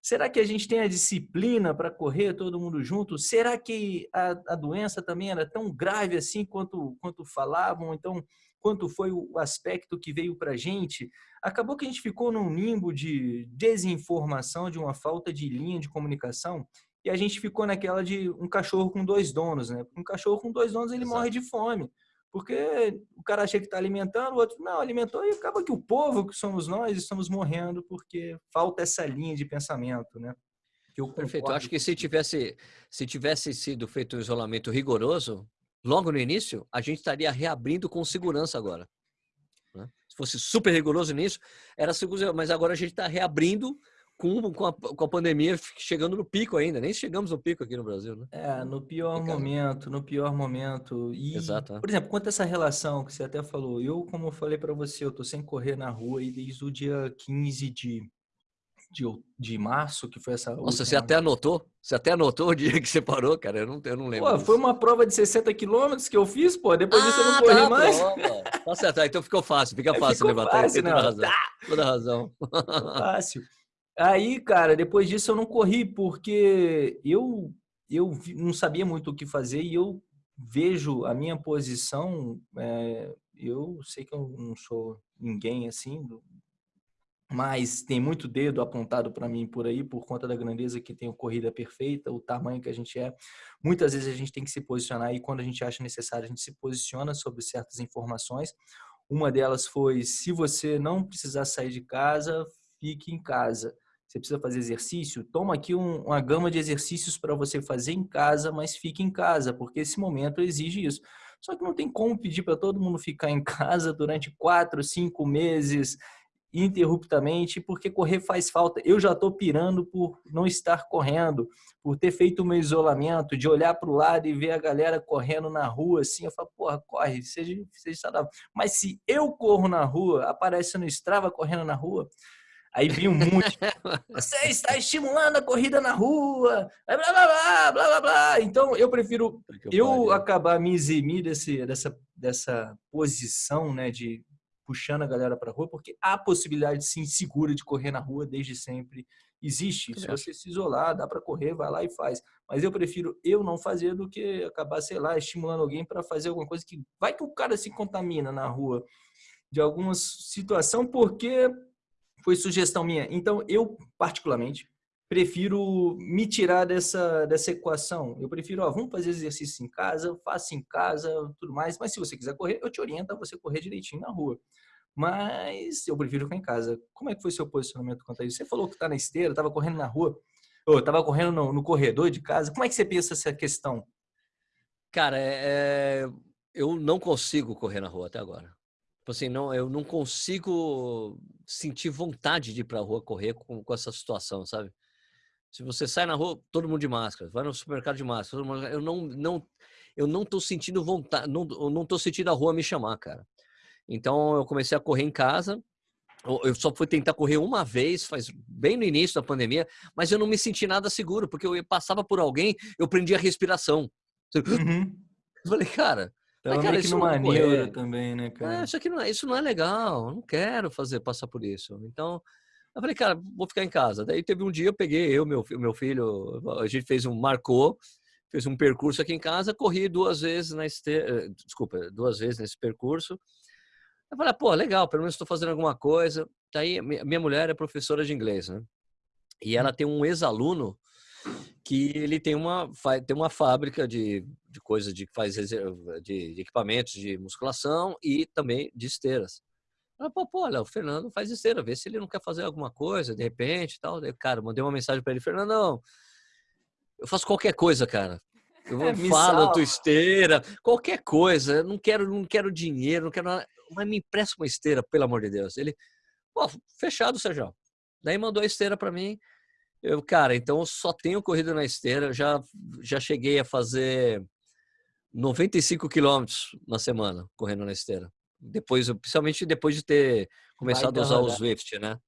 Será que a gente tem a disciplina para correr todo mundo junto? Será que a, a doença também era tão grave assim quanto, quanto falavam? Então, quanto foi o aspecto que veio para a gente, acabou que a gente ficou num limbo de desinformação, de uma falta de linha de comunicação, e a gente ficou naquela de um cachorro com dois donos, né? Um cachorro com dois donos, ele Exato. morre de fome. Porque o cara acha que está alimentando, o outro não alimentou, e acaba que o povo, que somos nós, estamos morrendo porque falta essa linha de pensamento, né? Eu Perfeito. Eu acho que se tivesse, se tivesse sido feito um isolamento rigoroso, logo no início, a gente estaria reabrindo com segurança agora. Né? Se fosse super rigoroso nisso, era seguro, mas agora a gente está reabrindo com, com a, com, a, pandemia chegando no pico ainda. Nem chegamos no pico aqui no Brasil, né? É, no pior momento, no pior momento. E, Exato. É. Por exemplo, quanto a essa relação que você até falou, eu, como eu falei para você, eu tô sem correr na rua aí desde o dia 15 de de, de março, que foi essa. Nossa, última... você até anotou? Você até anotou o dia que você parou, cara? Eu não, eu não lembro. Pô, foi uma prova de 60 quilômetros que eu fiz, pô. Depois ah, disso eu não ah, corri tá, mais. Tá certo, tá, então ficou fácil, fica é, fácil levantar. Fácil, toda razão. Tá. Toda razão. fácil. Aí, cara, depois disso eu não corri, porque eu, eu não sabia muito o que fazer e eu vejo a minha posição. É, eu sei que eu não sou ninguém assim, mas tem muito dedo apontado para mim por aí, por conta da grandeza que tem o Corrida Perfeita, o tamanho que a gente é. Muitas vezes a gente tem que se posicionar e quando a gente acha necessário, a gente se posiciona sobre certas informações. Uma delas foi: se você não precisar sair de casa, fique em casa. Você precisa fazer exercício? Toma aqui um, uma gama de exercícios para você fazer em casa, mas fique em casa, porque esse momento exige isso. Só que não tem como pedir para todo mundo ficar em casa durante quatro, cinco meses interruptamente, porque correr faz falta. Eu já estou pirando por não estar correndo, por ter feito o meu isolamento, de olhar para o lado e ver a galera correndo na rua, assim, eu falo, porra, corre, seja, seja saudável. Mas se eu corro na rua, aparece no Strava correndo na rua, aí vem um monte, você está estimulando a corrida na rua, blá, blá, blá, blá, blá, blá. Então, eu prefiro eu acabar me eximir desse, dessa, dessa posição, né, de puxando a galera para a rua, porque a possibilidade sim segura de correr na rua desde sempre existe. Se você se isolar, dá para correr, vai lá e faz. Mas eu prefiro eu não fazer do que acabar, sei lá, estimulando alguém para fazer alguma coisa que vai que o cara se contamina na rua de alguma situação, porque foi sugestão minha. Então, eu, particularmente, prefiro me tirar dessa, dessa equação. Eu prefiro, ó, vamos fazer exercício em casa, faça em casa, tudo mais. Mas se você quiser correr, eu te oriento a você correr direitinho na rua. Mas eu prefiro ficar em casa. Como é que foi seu posicionamento quanto a isso? Você falou que está na esteira, estava correndo na rua, ou estava correndo no, no, corredor de casa. Como é que você pensa essa questão? Cara, é, é eu não consigo correr na rua até agora. Tipo assim, não, eu não consigo sentir vontade de ir para a rua correr com, com essa situação, sabe? Se você sai na rua, todo mundo de máscara, vai no supermercado de máscara, mundo, eu não, não, eu não tô sentindo vontade, não, eu não tô sentindo a rua me chamar, cara. Então eu comecei a correr em casa. Eu só fui tentar correr uma vez, faz bem no início da pandemia, mas eu não me senti nada seguro, porque eu passava por alguém, eu prendia a respiração. Uhum. Eu falei, cara, Tava cara, isso numa neura também, né, cara? É, isso, aqui não é, isso não é legal, eu não quero fazer passar por isso. Então, eu falei, cara, vou ficar em casa. Daí teve um dia, eu peguei, eu, meu, meu filho, a gente fez um, marcou, fez um percurso aqui em casa, corri duas vezes na esteira, eh, desculpa, duas vezes nesse percurso. Eu falei, pô, legal, pelo menos estou fazendo alguma coisa. Daí, minha mulher é professora de inglês, né? E ela tem um ex-aluno que ele tem uma, tem uma fábrica de, de coisas de faz de, de equipamentos de musculação e também de esteiras. Ela, pô, pô, olha, o Fernando faz esteira, vê se ele não quer fazer alguma coisa, de repente tal. Cara, mandei uma mensagem para ele, Fernandão, eu faço qualquer coisa, cara. Eu é, falo tua esteira, qualquer coisa. Eu não quero, não quero dinheiro, não quero nada. Mas me empresta uma esteira, pelo amor de Deus. Ele, pô, fechado, Sérgio. Daí mandou a esteira para mim. Eu, cara, então eu só tenho corrido na esteira. Já, já cheguei a fazer 95 quilômetros na semana correndo na esteira. Depois, principalmente depois de ter começado a usar o Swift, né?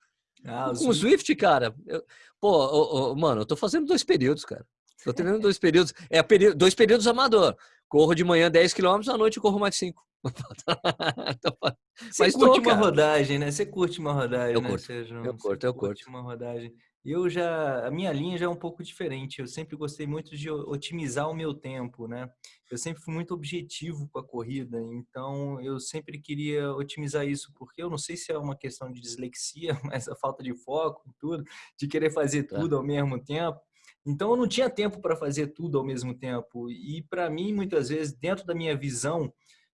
Ah, o o Swift, cara, eu, pô, mano, eu tô fazendo dois períodos, cara. Tô treinando dois períodos. É período, dois períodos amador. Corro de manhã 10 km, à noite corro mais 5. Você Mas curte tô, uma rodagem, né? Você curte uma rodagem, eu né, curto, Sérgio? Eu curto, eu curto. uma rodagem. Eu já, a minha linha já é um pouco diferente. Eu sempre gostei muito de otimizar o meu tempo, né? Eu sempre fui muito objetivo com a corrida, então eu sempre queria otimizar isso, porque eu não sei se é uma questão de dislexia, mas a falta de foco, tudo, de querer fazer tá. tudo ao mesmo tempo. Então eu não tinha tempo para fazer tudo ao mesmo tempo. E para mim, muitas vezes, dentro da minha visão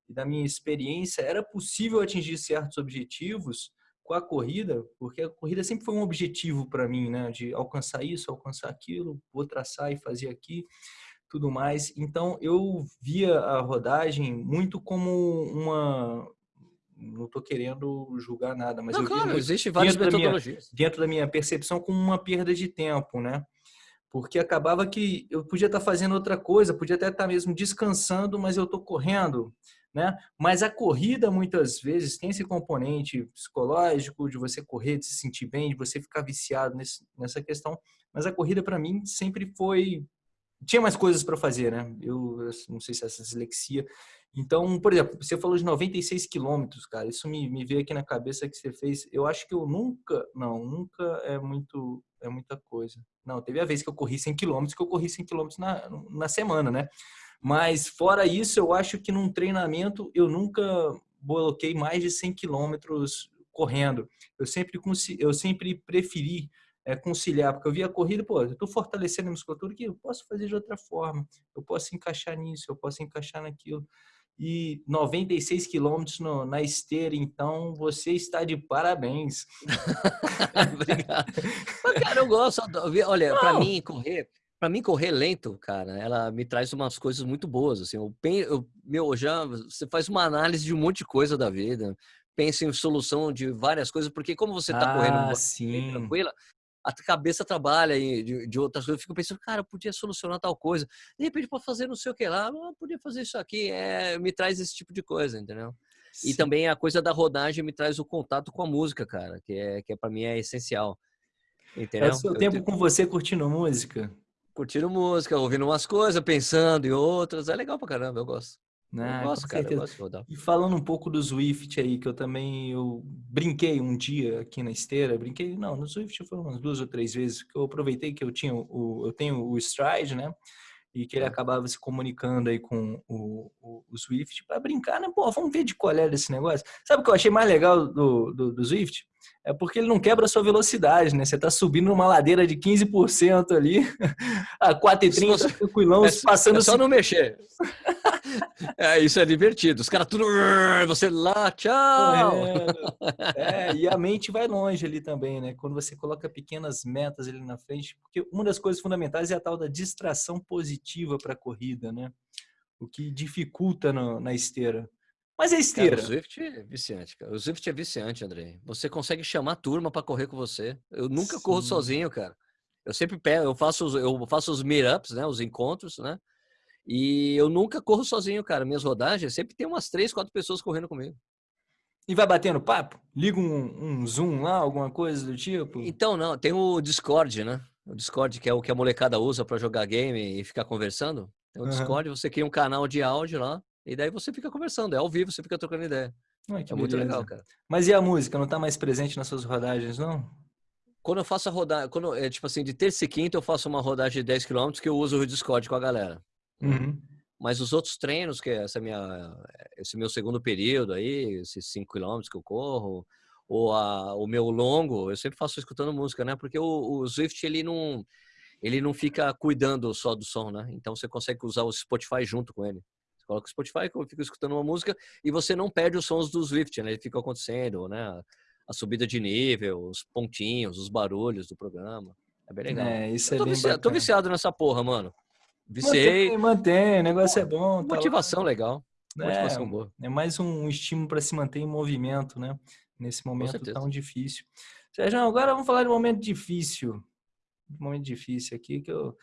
e da minha experiência, era possível atingir certos objetivos com a corrida, porque a corrida sempre foi um objetivo para mim, né? De alcançar isso, alcançar aquilo, vou traçar e fazer aqui, tudo mais. Então eu via a rodagem muito como uma não estou querendo julgar nada, mas não, eu claro, existe várias dentro metodologias. Da minha, dentro da minha percepção como uma perda de tempo, né? Porque acabava que eu podia estar fazendo outra coisa, podia até estar mesmo descansando, mas eu estou correndo né? Mas a corrida muitas vezes tem esse componente psicológico de você correr, de se sentir bem, de você ficar viciado nesse, nessa questão. Mas a corrida para mim sempre foi tinha mais coisas para fazer, né? Eu, eu, não sei se é essa dislexia. Então, por exemplo, você falou de 96 quilômetros, cara. Isso me, me veio aqui na cabeça que você fez. Eu acho que eu nunca, não, nunca é muito, é muita coisa. Não, teve a vez que eu corri 100 quilômetros, que eu corri 100 quilômetros na, na semana, né? Mas fora isso, eu acho que num treinamento eu nunca coloquei mais de 100 quilômetros correndo. Eu sempre, eu sempre preferi é, conciliar, porque eu via a corrida, pô, eu estou fortalecendo a musculatura que eu posso fazer de outra forma, eu posso encaixar nisso, eu posso encaixar naquilo. E 96 quilômetros na esteira, então você está de parabéns. Obrigado. Mas, cara, eu gosto. Olha, para mim, correr, para mim correr lento, cara, ela me traz umas coisas muito boas, assim. Eu, eu, meu, já você faz uma análise de um monte de coisa da vida, pensa em solução de várias coisas, porque como você tá ah, correndo sim. tranquila, a cabeça trabalha de, de outras coisas. Eu fico pensando, cara, eu podia solucionar tal coisa. De repente, para fazer não sei o que lá, eu podia fazer isso aqui. É, me traz esse tipo de coisa, entendeu? Sim. E também a coisa da rodagem me traz o contato com a música, cara, que é que é, para mim é essencial. Entendeu? É o seu eu tempo com você curtindo música. Curtindo música, ouvindo umas coisas, pensando em outras. É legal pra caramba, eu gosto. Ah, eu gosto, cara, eu gosto E falando um pouco do Swift aí, que eu também eu brinquei um dia aqui na esteira, brinquei, não, no Swift foi umas duas ou três vezes, que eu aproveitei que eu tinha o, eu tenho o Stride, né? E que ele acabava se comunicando aí com o, o, o Swift para brincar, né? Pô, vamos ver de qual era esse negócio. Sabe o que eu achei mais legal do, do, do Swift? É porque ele não quebra a sua velocidade, né? Você está subindo numa ladeira de 15% ali, a 4,30, tranquilão, é, passando... É só não mexer. é, isso é divertido. Os caras tudo... Você lá, tchau! É, é, e a mente vai longe ali também, né? Quando você coloca pequenas metas ali na frente, porque uma das coisas fundamentais é a tal da distração positiva para a corrida, né? O que dificulta no, na esteira. Mas é esteira. Cara, o Zwift é viciante, cara. O Zwift é viciante, André. Você consegue chamar a turma para correr com você. Eu nunca Sim. corro sozinho, cara. Eu sempre pego, eu faço os, eu faço os meetups, né? Os encontros, né? E eu nunca corro sozinho, cara. Minhas rodagens sempre tem umas três, quatro pessoas correndo comigo. E vai batendo papo? Liga um, um Zoom lá, alguma coisa do tipo? Então, não. Tem o Discord, né? O Discord, que é o que a molecada usa para jogar game e ficar conversando. Tem o uhum. Discord, você cria um canal de áudio lá e daí você fica conversando, é ao vivo, você fica trocando ideia. Ai, é muito legal, cara. Mas e a música? Não está mais presente nas suas rodagens, não? Quando eu faço a rodagem, quando é tipo assim, de terça e quinta eu faço uma rodagem de 10 km que eu uso o Discord com a galera. Uhum. Mas os outros treinos, que é essa minha, esse meu segundo período aí, esses 5 km que eu corro, ou a, o meu longo, eu sempre faço escutando música, né? Porque o, o Zwift, ele não, ele não fica cuidando só do som, né? Então você consegue usar o Spotify junto com ele coloca o Spotify, fica escutando uma música e você não perde os sons do Swift, né? Ele fica acontecendo, né? A subida de nível, os pontinhos, os barulhos do programa. É bem legal. É, isso é tô, bem viciado, tô viciado nessa porra, mano. Viciei. Mantém, mantém, o negócio é bom. Tá motivação legal. Motivação é, boa. É mais um estímulo para se manter em movimento, né? Nesse momento tão difícil. Sérgio, agora vamos falar de um momento difícil. Um momento difícil aqui que eu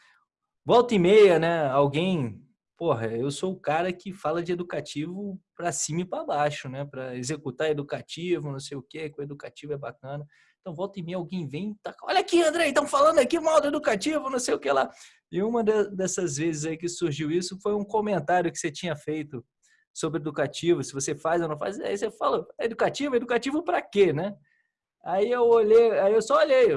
volta e meia, né? Alguém porra, eu sou o cara que fala de educativo para cima e para baixo, né? Para executar educativo, não sei o quê, que o educativo é bacana. Então, volta e meia alguém vem, tá, olha aqui, André, estão falando aqui mal do educativo, não sei o que lá. E uma dessas vezes aí que surgiu isso foi um comentário que você tinha feito sobre educativo, se você faz ou não faz. Aí você fala, educativo? Educativo para quê, né? Aí eu olhei, aí eu só olhei,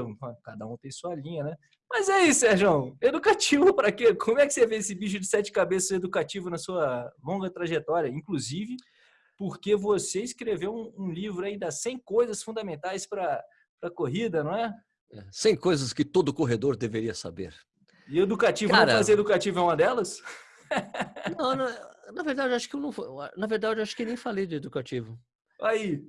cada um tem sua linha, né? Mas é isso, Sérgio. Educativo para quê? Como é que você vê esse bicho de sete cabeças educativo na sua longa trajetória? Inclusive, porque você escreveu um, um livro aí das 100 coisas fundamentais para a corrida, não é? 100 é, coisas que todo corredor deveria saber. E educativo, Cara, não fazer educativo é uma delas? Não, na, na verdade, acho que eu não. Na verdade, acho que nem falei de educativo. Aí.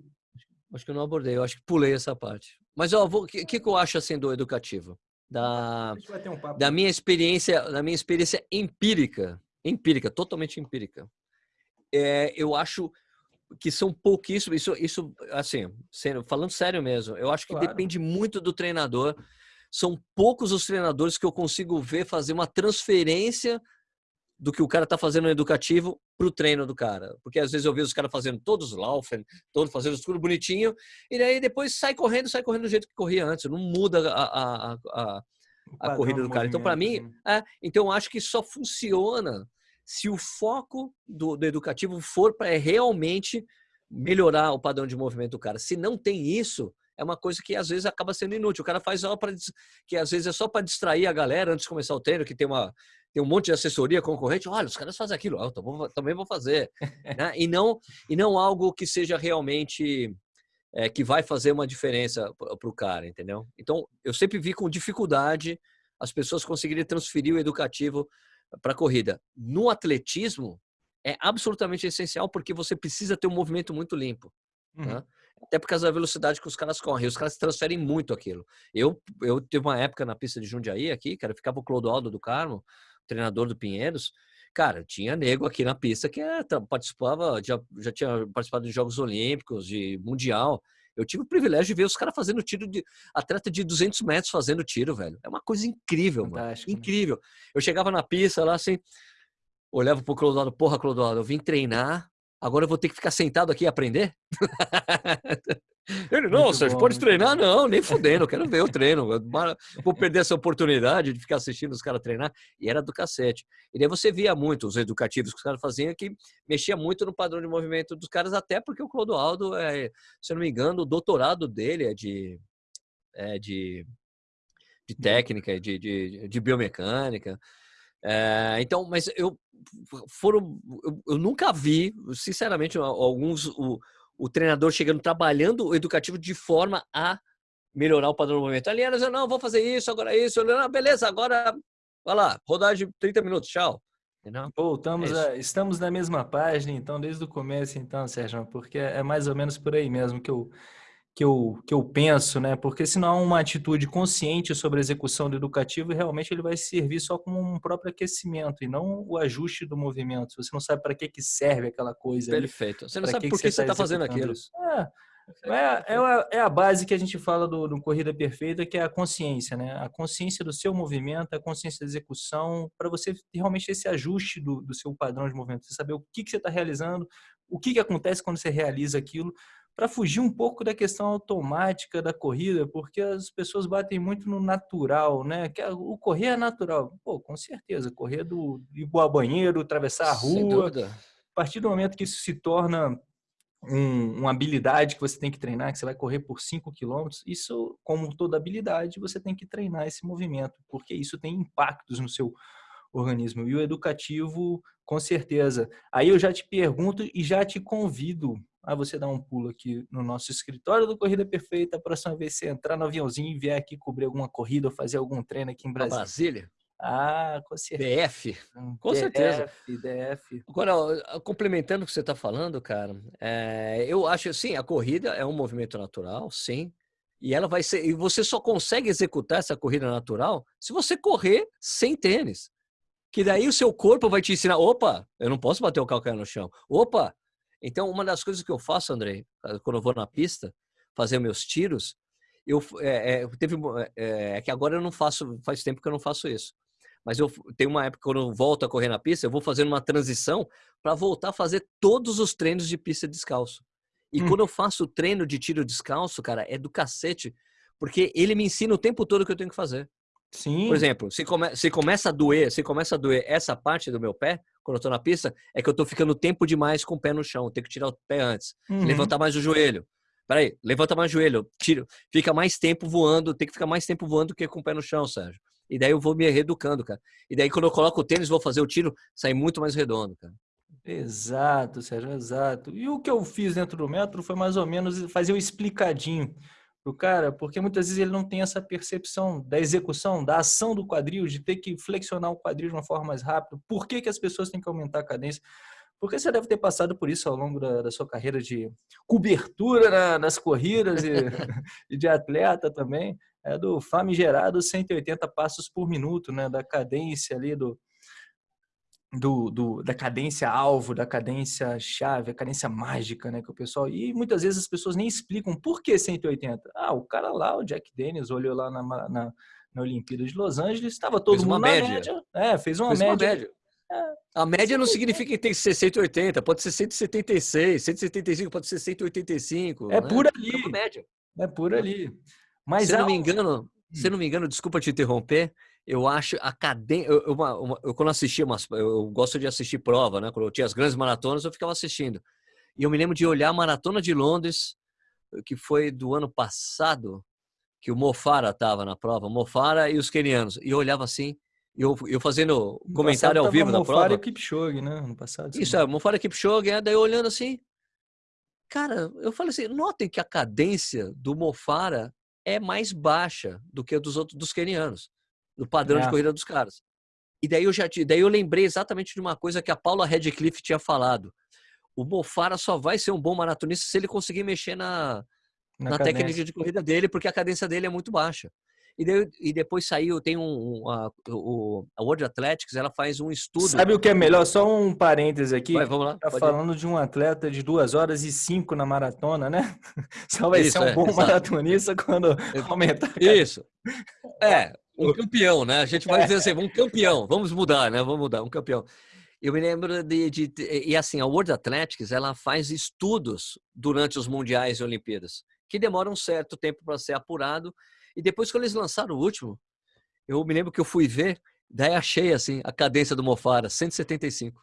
Acho que eu não abordei, eu acho que pulei essa parte. Mas o que, que, que eu acho assim do educativo? Da, um da minha experiência, da minha experiência empírica, empírica, totalmente empírica. É, eu acho que são pouquíssimos, isso, isso assim, sendo, falando sério mesmo, eu acho que claro. depende muito do treinador. São poucos os treinadores que eu consigo ver fazer uma transferência do que o cara está fazendo no educativo para o treino do cara. Porque às vezes eu vejo os caras fazendo todos laufen, todos fazendo tudo bonitinho, e daí depois sai correndo, sai correndo do jeito que corria antes. Não muda a, a, a, a corrida do cara. Então, para mim, né? é, então eu acho que só funciona se o foco do, do educativo for para realmente melhorar o padrão de movimento do cara. Se não tem isso, é uma coisa que às vezes acaba sendo inútil. O cara faz só para que às vezes é só para distrair a galera antes de começar o treino, que tem uma tem um monte de assessoria concorrente, olha, os caras fazem aquilo, eu também vou fazer. né? E, não, e não algo que seja realmente é, que vai fazer uma diferença para o cara, entendeu? Então, eu sempre vi com dificuldade as pessoas conseguirem transferir o educativo para a corrida. No atletismo, é absolutamente essencial porque você precisa ter um movimento muito limpo. Uhum. Né? Até por causa da velocidade que os caras correm. Os caras transferem muito aquilo. Eu, eu tive uma época na pista de Jundiaí aqui, cara, ficava o Clodoaldo do Carmo, treinador do Pinheiros. Cara, tinha nego aqui na pista que é, participava, já, já tinha participado de Jogos Olímpicos, de Mundial. Eu tive o privilégio de ver os caras fazendo tiro de atleta de 200 metros fazendo tiro, velho. É uma coisa incrível, Fantástico, mano. Né? Incrível. Eu chegava na pista lá assim, olhava pro Clodoaldo, porra, Clodoaldo, eu vim treinar, agora eu vou ter que ficar sentado aqui e aprender? Ele, não, Sérgio, bom, pode treinar? Bom. Não, nem fudendo, quero ver o treino. Vou perder essa oportunidade de ficar assistindo os caras treinar. E era do cacete. E daí você via muito os educativos que os caras faziam que mexia muito no padrão de movimento dos caras, até porque o Clodoaldo, é, se eu não me engano, o doutorado dele é de, é de, de hum. técnica, de, de, de biomecânica. É, então, mas eu foram, eu, eu, nunca vi, sinceramente, alguns o, o treinador chegando trabalhando o educativo de forma a melhorar o padrão do movimento. Ali elas não, vou fazer isso, agora isso, não, beleza, agora vai lá, rodagem 30 minutos, tchau. Voltamos é a, estamos na mesma página, então, desde o começo, então, Sérgio, porque é mais ou menos por aí mesmo que eu que eu, que eu penso, né? Porque se não há uma atitude consciente sobre a execução do educativo, realmente ele vai servir só como um próprio aquecimento e não o ajuste do movimento. Você não sabe para que, que serve aquela coisa. Perfeito. Ali, você não sabe que por que, você está tá fazendo aquilo. Isso. É. É, é, a, é, a base que a gente fala do, do, Corrida Perfeita, que é a consciência, né? A consciência do seu movimento, a consciência da execução, para você realmente esse ajuste do, do, seu padrão de movimento. Você saber o que, que você está realizando, o que, que acontece quando você realiza aquilo, para fugir um pouco da questão automática da corrida, porque as pessoas batem muito no natural, né? Que o correr é natural. Pô, com certeza, correr do ir ao banheiro, atravessar a rua. A partir do momento que isso se torna um, uma habilidade que você tem que treinar, que você vai correr por 5 quilômetros, isso, como toda habilidade, você tem que treinar esse movimento, porque isso tem impactos no seu organismo. E o educativo, com certeza. Aí eu já te pergunto e já te convido a você dar um pulo aqui no nosso escritório do Corrida Perfeita. A próxima vez você entrar no aviãozinho e vier aqui cobrir alguma corrida ou fazer algum treino aqui em Brasília. Brasília? Ah, com certeza. DF, com DF, certeza. DF. Agora, complementando o que você está falando, cara, é, eu acho assim, a corrida é um movimento natural, sim, e ela vai ser. E você só consegue executar essa corrida natural se você correr sem tênis. Que daí o seu corpo vai te ensinar: opa, eu não posso bater o calcanhar no chão. Opa, então, uma das coisas que eu faço, André, quando eu vou na pista fazer meus tiros, eu é, é, teve é, é, que agora eu não faço, faz tempo que eu não faço isso. Mas eu tenho uma época quando eu volto a correr na pista, eu vou fazendo uma transição para voltar a fazer todos os treinos de pista descalço. E hum. quando eu faço o treino de tiro descalço, cara, é do cacete, porque ele me ensina o tempo todo o que eu tenho que fazer. Sim. Por exemplo, se, come, se começa a doer, se começa a doer essa parte do meu pé, quando eu tô na pista, é que eu tô ficando tempo demais com o pé no chão. Tenho que tirar o pé antes. Uhum. Levantar mais o joelho. Peraí, levanta mais o joelho. Tiro. Fica mais tempo voando. Tem que ficar mais tempo voando do que com o pé no chão, Sérgio. E daí eu vou me reeducando, cara. E daí quando eu coloco o tênis, vou fazer o tiro, sai muito mais redondo, cara. Exato, Sérgio, exato. E o que eu fiz dentro do método foi mais ou menos fazer o explicadinho pro cara, porque muitas vezes ele não tem essa percepção da execução, da ação do quadril, de ter que flexionar o quadril de uma forma mais rápida. Por que, que as pessoas têm que aumentar a cadência? Porque você deve ter passado por isso ao longo da, da sua carreira de cobertura na, nas corridas e, e, de atleta também, é do famigerado 180 passos por minuto, né? Da cadência ali do, do, do, da cadência alvo, da cadência chave, a cadência mágica, né, que o pessoal e muitas vezes as pessoas nem explicam por que 180. Ah, o cara lá, o Jack Dennis, olhou lá na, na, na Olimpíada de Los Angeles, estava todo fez mundo na média. média. É, fez uma fez média. Uma média. É. A média não significa que tem que ser 180, pode ser 176, 175 pode ser 185. É né? por ali. É, média. é por ali. Mas se não me engano, se hum. não me engano, desculpa te interromper, eu acho a cadência. Eu, eu, quando assistia, umas, eu gosto de assistir prova, né? Quando eu tinha as grandes maratonas, eu ficava assistindo. E eu me lembro de olhar a maratona de Londres, que foi do ano passado, que o Mofara estava na prova, Mofara e os kenianos. E eu olhava assim, eu, eu fazendo comentário ao vivo da prova. Mofara e Kipchoge, né? No passado. Isso, é, Mofara e Kipchoge, daí eu olhando assim. Cara, eu falei assim, notem que a cadência do Mofara é mais baixa do que a dos outros dos kenianos do padrão é. de corrida dos caras. E daí eu já daí eu lembrei exatamente de uma coisa que a Paula Redcliffe tinha falado. o Mofara só vai ser um bom maratonista se ele conseguir mexer na, na, na técnica de corrida dele, porque a cadência dele é muito baixa. E, de, e depois saiu, tem um, a, o, a World Athletics, ela faz um estudo. Sabe o que é melhor? Só um parêntese aqui. Vai, vamos lá. Tá falando ir. de um atleta de duas horas e cinco na maratona, né? Só vai Isso, ser um é, bom exato. maratonista quando aumentar. Isso. É, um campeão, né? A gente vai dizer assim, um campeão. Vamos mudar, né? Vamos mudar, um campeão. Eu me lembro de, de, de, e assim a World Athletics ela faz estudos durante os mundiais e Olimpíadas que demoram um certo tempo para ser apurado e depois, quando eles lançaram o último, eu me lembro que eu fui ver, daí achei assim, a cadência do Mofara, 175.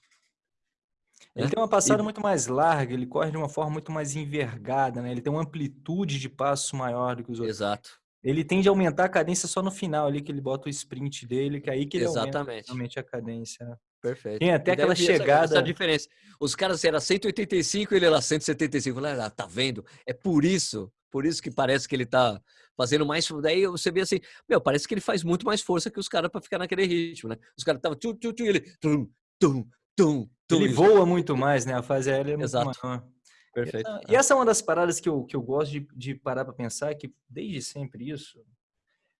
Ele né? tem uma passada e... muito mais larga, ele corre de uma forma muito mais envergada, né? Ele tem uma amplitude de passo maior do que os outros. Exato. Ele tende a aumentar a cadência só no final ali, que ele bota o sprint dele, que é aí que ele Exatamente. aumenta realmente a cadência. Né? Perfeito. Tem até aquela chegada. Essa, essa diferença. Os caras era 185 e ele era 175. Lá, tá vendo? É por isso, por isso que parece que ele tá fazendo mais. Daí você vê assim, meu, parece que ele faz muito mais força que os caras para ficar naquele ritmo, né? Os caras estavam tu, tu, tu, ele tum, tum, tum, tum. Ele voa muito mais, né? A fase aérea é muito Exato. maior. Perfeito. E essa é uma das paradas que eu, que eu gosto de, de parar para pensar, que desde sempre isso.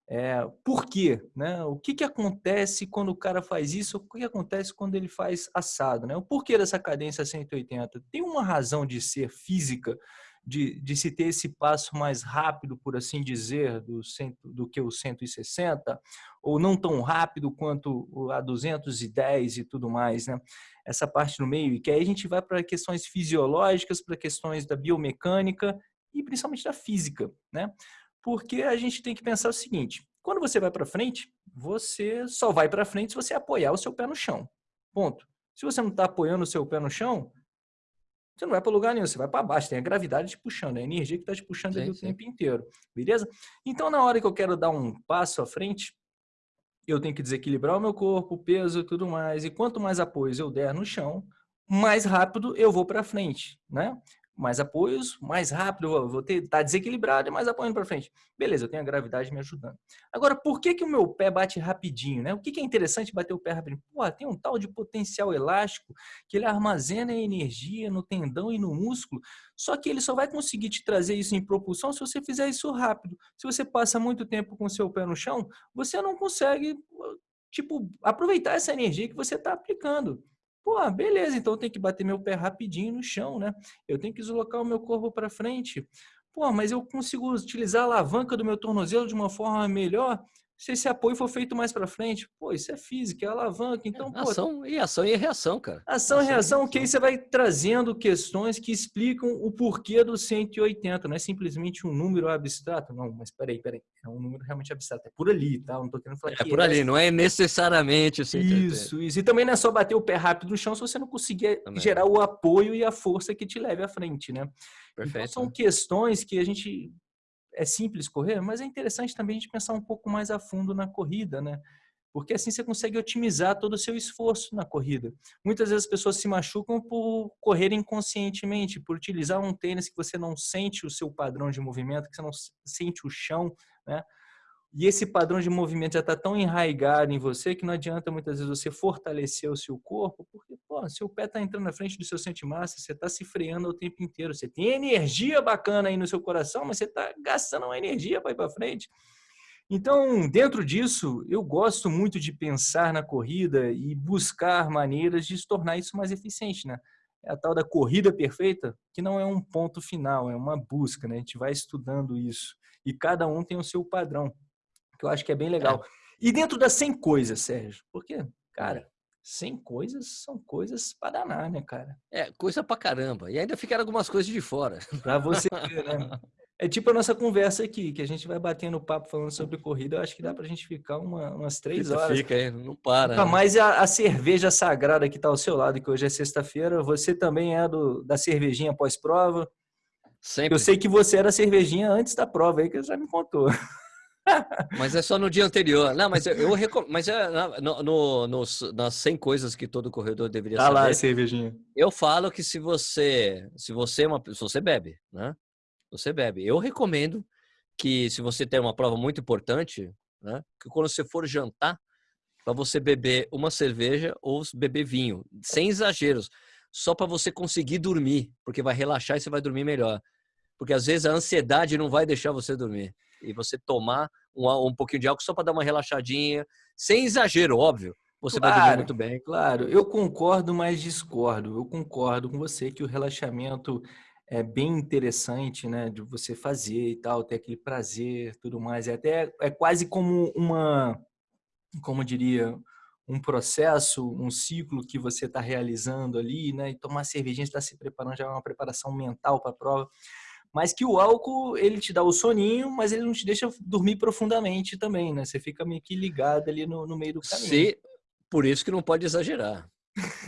É, por quê? Né? O que, que acontece quando o cara faz isso? O que acontece quando ele faz assado? Né? O porquê dessa cadência 180? Tem uma razão de ser física de, de se ter esse passo mais rápido, por assim dizer, do, cento, do que o 160, ou não tão rápido quanto a 210 e tudo mais, né? Essa parte no meio, e que aí a gente vai para questões fisiológicas, para questões da biomecânica e principalmente da física, né? Porque a gente tem que pensar o seguinte, quando você vai para frente, você só vai para frente se você apoiar o seu pé no chão. Ponto. Se você não está apoiando o seu pé no chão, você não vai para lugar nenhum, você vai para baixo, tem a gravidade te puxando, a energia que está te puxando sim, ali o sim. tempo inteiro, beleza? Então, na hora que eu quero dar um passo à frente, eu tenho que desequilibrar o meu corpo, o peso e tudo mais, e quanto mais apoio eu der no chão, mais rápido eu vou para frente, né? Mais apoios, mais rápido, vou, ter, tá desequilibrado e mais apoio para frente. Beleza, eu tenho a gravidade me ajudando. Agora, por que que o meu pé bate rapidinho, né? O que que é interessante bater o pé rapidinho? Pô, tem um tal de potencial elástico que ele armazena energia no tendão e no músculo, só que ele só vai conseguir te trazer isso em propulsão se você fizer isso rápido. Se você passa muito tempo com o seu pé no chão, você não consegue, tipo, aproveitar essa energia que você está aplicando. Pô, beleza, então eu tenho que bater meu pé rapidinho no chão, né? Eu tenho que deslocar o meu corpo para frente. Pô, mas eu consigo utilizar a alavanca do meu tornozelo de uma forma melhor se esse apoio for feito mais para frente, pô, isso é física, é alavanca. Então, é, ação e ação e reação, cara. Ação, ação e reação, que aí você vai trazendo questões que explicam o porquê do 180. Não é simplesmente um número abstrato, não. Mas peraí, peraí, é um número realmente abstrato. É por ali, tá? Não tô querendo falar. É por é ali, não é necessariamente o 180. Isso, isso. E também não é só bater o pé rápido no chão se você não conseguir também. gerar o apoio e a força que te leve à frente, né? Então, Perfeito. Então, são questões que a gente é simples correr, mas é interessante também a gente pensar um pouco mais a fundo na corrida, né? Porque assim você consegue otimizar todo o seu esforço na corrida. Muitas vezes as pessoas se machucam por correr inconscientemente, por utilizar um tênis que você não sente o seu padrão de movimento, que você não sente o chão, né? E esse padrão de movimento já está tão enraigado em você que não adianta muitas vezes você fortalecer o seu corpo, porque pô, seu pé está entrando na frente do seu massa, você está se freando o tempo inteiro. Você tem energia bacana aí no seu coração, mas você está gastando uma energia para ir para frente. Então, dentro disso, eu gosto muito de pensar na corrida e buscar maneiras de se tornar isso mais eficiente, né? É a tal da corrida perfeita, que não é um ponto final, é uma busca, né? A gente vai estudando isso. E cada um tem o seu padrão que eu acho que é bem legal. É. E dentro das 100 coisas, Sérgio, porque, cara, 100 coisas são coisas para danar, né, cara? É, coisa pra caramba. E ainda ficaram algumas coisas de fora. Pra você ver, né? É tipo a nossa conversa aqui, que a gente vai batendo papo falando sobre corrida. Eu acho que dá pra gente ficar uma, umas três fica, horas. Fica aí, não para. Nunca né? mais a, a, cerveja sagrada que tá ao seu lado, que hoje é sexta-feira. Você também é do, da cervejinha pós-prova. Sempre. Eu sei que você era cervejinha antes da prova aí, que você já me contou. Mas é só no dia anterior. Não, mas eu, eu recomendo. Mas é no, no, nos, nas 100 coisas que todo corredor deveria tá saber. lá, cervejinha. Eu falo que se você, se você é uma, se você bebe, né? Você bebe. Eu recomendo que se você tem uma prova muito importante, né? Que quando você for jantar, para você beber uma cerveja ou beber vinho, sem exageros. só para você conseguir dormir, porque vai relaxar e você vai dormir melhor. Porque às vezes a ansiedade não vai deixar você dormir. E você tomar um, um pouquinho de álcool só para dar uma relaxadinha, sem exagero, óbvio. Você claro, vai dormir muito bem. Claro, eu concordo, mas discordo. Eu concordo com você que o relaxamento é bem interessante, né, de você fazer e tal, ter aquele prazer, tudo mais. É até é quase como uma, como diria, um processo, um ciclo que você está realizando ali, né? E tomar cervejinha, está se preparando já é uma preparação mental para a prova. Mas que o álcool, ele te dá o soninho, mas ele não te deixa dormir profundamente também, né? Você fica meio que ligado ali no, no meio do caminho. Sim, por isso que não pode exagerar.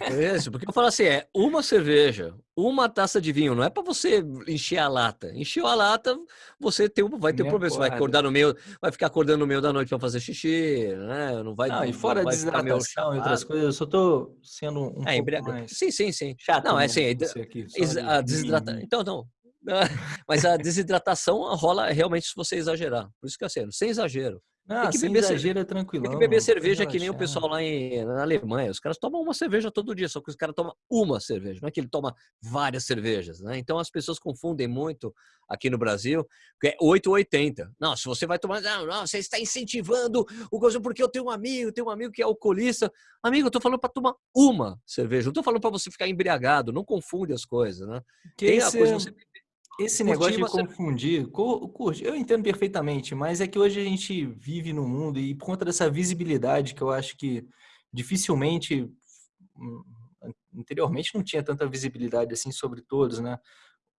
É isso, porque eu falo assim, é uma cerveja, uma taça de vinho, não é para você encher a lata. Encheu a lata, você tem, vai ter um problema, você vai acordar no meio, vai ficar acordando no meio da noite para fazer xixi, né? Não vai. Não, e fora vai desidratação e outras coisas, eu só tô sendo um é, pouco mais... Sim, sim, sim. Chato, não, é assim, aqui, a desidratação. Então, não. Mas a desidratação rola realmente se você exagerar. Por isso que é assim, sem exagero. Ah, tem que beber exagero, é tranquilo. Tem que beber cerveja que nem o pessoal lá em, na Alemanha. Os caras tomam uma cerveja todo dia, só que os caras tomam uma cerveja, não é que ele toma várias cervejas, né? Então as pessoas confundem muito aqui no Brasil, que é 8 ou 80. Não, se você vai tomar, não, não, você está incentivando o gosto, porque eu tenho um amigo, tenho um amigo que é alcoolista. Amigo, eu tô falando para tomar uma cerveja, não tô falando para você ficar embriagado, não confunde as coisas, né? Que Tem a coisa você esse negócio de confundir, curte, eu entendo perfeitamente, mas é que hoje a gente vive no mundo e por conta dessa visibilidade que eu acho que dificilmente hum, anteriormente não tinha tanta visibilidade assim sobre todos, né?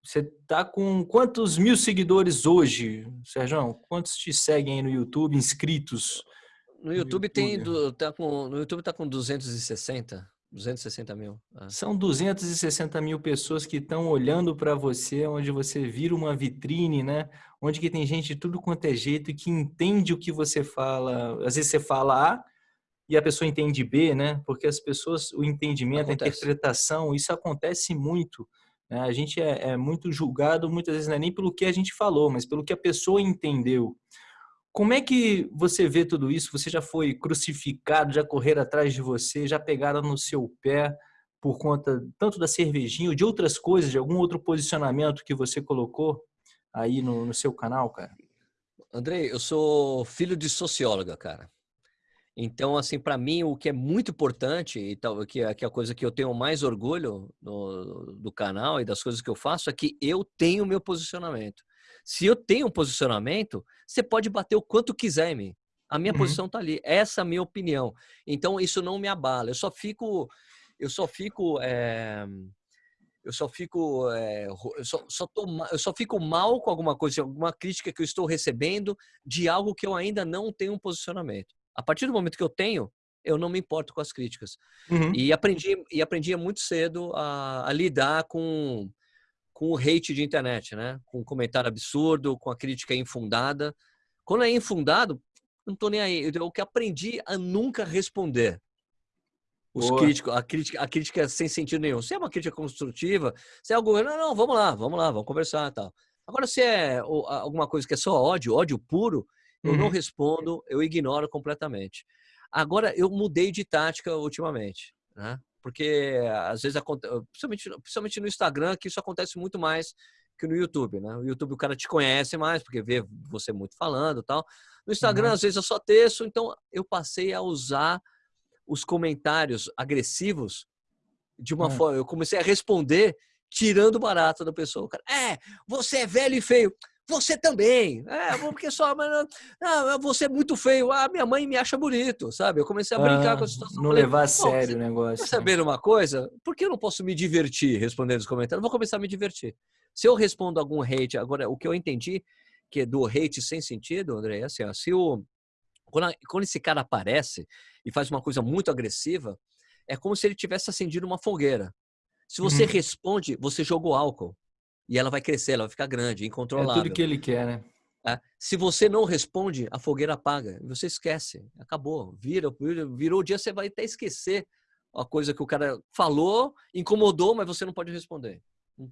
Você tá com quantos mil seguidores hoje, Sérgio? Quantos te seguem aí no YouTube, inscritos? No YouTube, no YouTube? tem, do, tá com, no YouTube tá com 260. 260 mil. É. São 260 mil pessoas que estão olhando para você, onde você vira uma vitrine, né? Onde que tem gente de tudo quanto é jeito e que entende o que você fala. Às vezes você fala A e a pessoa entende B, né? Porque as pessoas, o entendimento, acontece. a interpretação, isso acontece muito. Né? A gente é, é muito julgado, muitas vezes não é nem pelo que a gente falou, mas pelo que a pessoa entendeu. Como é que você vê tudo isso? Você já foi crucificado, já correram atrás de você, já pegaram no seu pé por conta tanto da cervejinha ou de outras coisas, de algum outro posicionamento que você colocou aí no, no seu canal, cara? Andrei, eu sou filho de socióloga, cara. Então, assim, para mim, o que é muito importante, e tal, que, é, que é a coisa que eu tenho mais orgulho no, do canal e das coisas que eu faço, é que eu tenho meu posicionamento. Se eu tenho um posicionamento, você pode bater o quanto quiser em mim. A minha uhum. posição está ali. Essa é a minha opinião. Então, isso não me abala. Eu só fico. Eu só fico. É, eu só fico. É, eu, só, só tô, eu só fico mal com alguma coisa, alguma crítica que eu estou recebendo de algo que eu ainda não tenho um posicionamento. A partir do momento que eu tenho, eu não me importo com as críticas. Uhum. E aprendi e aprendi muito cedo a, a lidar com com o hate de internet, né? Com um comentário absurdo, com a crítica infundada. Quando é infundado, não tô nem aí. Eu que aprendi a nunca responder. Os críticos, a crítica, a crítica sem sentido nenhum. Se é uma crítica construtiva, se é algo, não, não, vamos lá, vamos lá, vamos conversar, tal. Agora, se é alguma coisa que é só ódio, ódio puro, eu uhum. não respondo, eu ignoro completamente. Agora, eu mudei de tática ultimamente, né? Porque às vezes, principalmente, principalmente no Instagram, que isso acontece muito mais que no YouTube, né? O YouTube o cara te conhece mais, porque vê você muito falando tal. No Instagram, uhum. às vezes, eu só texto, então eu passei a usar os comentários agressivos de uma uhum. forma. Eu comecei a responder tirando barato da pessoa. O cara, é, você é velho e feio. Você também. É, porque só, mas não, você é muito feio. Ah, minha mãe me acha bonito, sabe? Eu comecei a brincar ah, com a situação. Não falei, levar a sério o negócio. Quer saber uma coisa? Por que eu não posso me divertir respondendo os comentários? vou começar a me divertir. Se eu respondo algum hate, agora, o que eu entendi que é do hate sem sentido, André, é assim, ó, se o, quando, quando esse cara aparece e faz uma coisa muito agressiva, é como se ele tivesse acendido uma fogueira. Se você uhum. responde, você jogou álcool e ela vai crescer, ela vai ficar grande, incontrolável. É tudo que ele quer, né? É. Se você não responde, a fogueira apaga. Você esquece. Acabou. Vira, virou o dia, você vai até esquecer a coisa que o cara falou, incomodou, mas você não pode responder.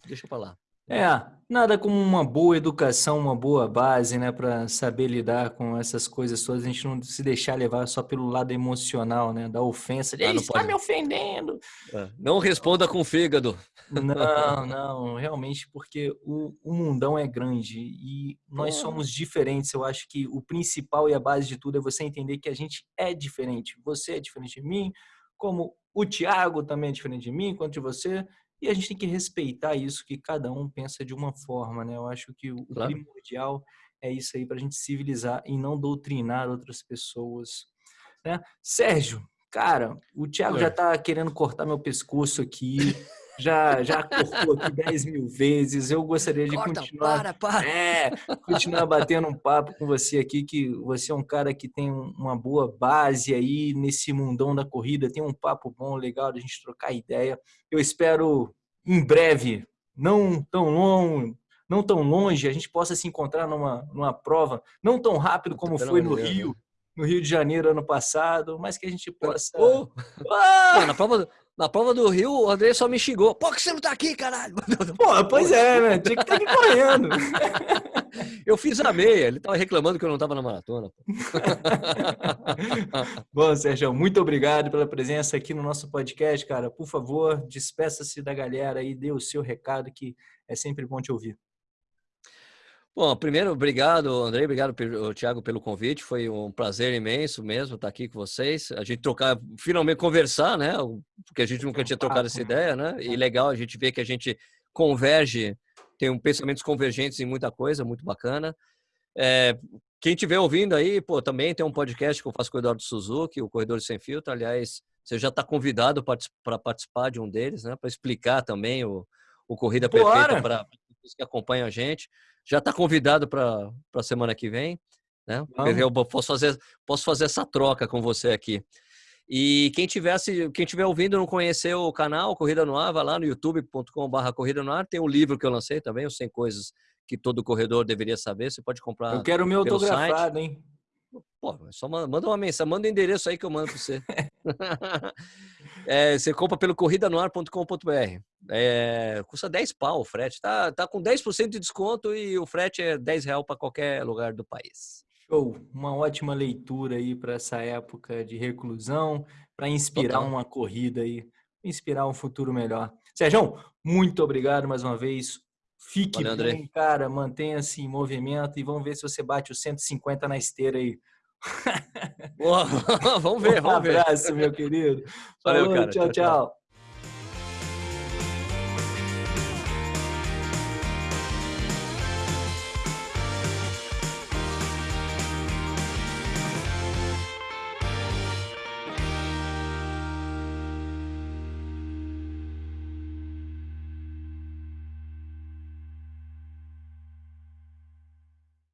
Deixa pra lá. É, nada como uma boa educação, uma boa base, né, para saber lidar com essas coisas todas. A gente não se deixar levar só pelo lado emocional, né, da ofensa. De, ah, está me ofendendo. É. Não responda com fígado. Não, não, realmente, porque o, o mundão é grande e nós somos diferentes. Eu acho que o principal e a base de tudo é você entender que a gente é diferente. Você é diferente de mim, como o Tiago também é diferente de mim, quanto de você. E a gente tem que respeitar isso, que cada um pensa de uma forma, né? Eu acho que o claro. primordial é isso aí, para a gente civilizar e não doutrinar outras pessoas. Né? Sérgio, cara, o Thiago é. já está querendo cortar meu pescoço aqui. já, já cortou aqui 10 mil vezes. Eu gostaria de Corta, continuar. Para, para. É, continuar batendo um papo com você aqui, que você é um cara que tem uma boa base aí nesse mundão da corrida, tem um papo bom, legal de a gente trocar ideia. Eu espero em breve, não tão longo, não tão longe, a gente possa se encontrar numa, numa prova, não tão rápido como foi no Rio, no Rio de Janeiro ano passado, mas que a gente possa. Oh! Ah! na prova, na prova do Rio, o André só me xingou. Pô, que você não tá aqui, caralho? Pô, pois é, né? Tinha que estar tá aqui correndo. Eu fiz a meia, ele tava reclamando que eu não tava na maratona. Bom, Sérgio, muito obrigado pela presença aqui no nosso podcast, cara. Por favor, despeça-se da galera e dê o seu recado, que é sempre bom te ouvir. Bom, primeiro, obrigado, André, obrigado, Thiago, pelo convite. Foi um prazer imenso mesmo estar aqui com vocês. A gente trocar, finalmente conversar, né? Porque a gente nunca tinha trocado essa ideia, né? E legal a gente ver que a gente converge, tem um pensamentos convergentes em muita coisa, muito bacana. É, quem estiver ouvindo aí, pô, também tem um podcast que eu faço com o Eduardo Suzuki, o Corredor Sem Filtro. Aliás, você já está convidado para participar de um deles, né? Para explicar também o, o Corrida Perfeita para pessoas que acompanham a gente já está convidado para a semana que vem. Né? Eu posso fazer, posso fazer essa troca com você aqui. E quem tivesse, quem tiver ouvindo não conheceu o canal Corrida no Ar, vai lá no youtube.com/barra Corrida no Ar. Tem o um livro que eu lancei também, os 100 coisas que todo corredor deveria saber. Você pode comprar. Eu quero o meu autografado, site. hein? Pô, só manda uma mensagem, manda o um endereço aí que eu mando para você. é, você compra pelo corridanoar.com.br. É, custa 10 pau o frete. Tá, tá com 10% de desconto e o frete é 10 real para qualquer lugar do país. Show! Uma ótima leitura aí para essa época de reclusão, para inspirar Total. uma corrida aí, inspirar um futuro melhor. Sérgio, muito obrigado mais uma vez. Fique Valeu, bem, André. cara, mantenha-se em movimento e vamos ver se você bate os 150 na esteira aí. Boa, vamos ver, vamos ver. Um abraço, meu querido. Valeu, Falou, cara. tchau. tchau. tchau.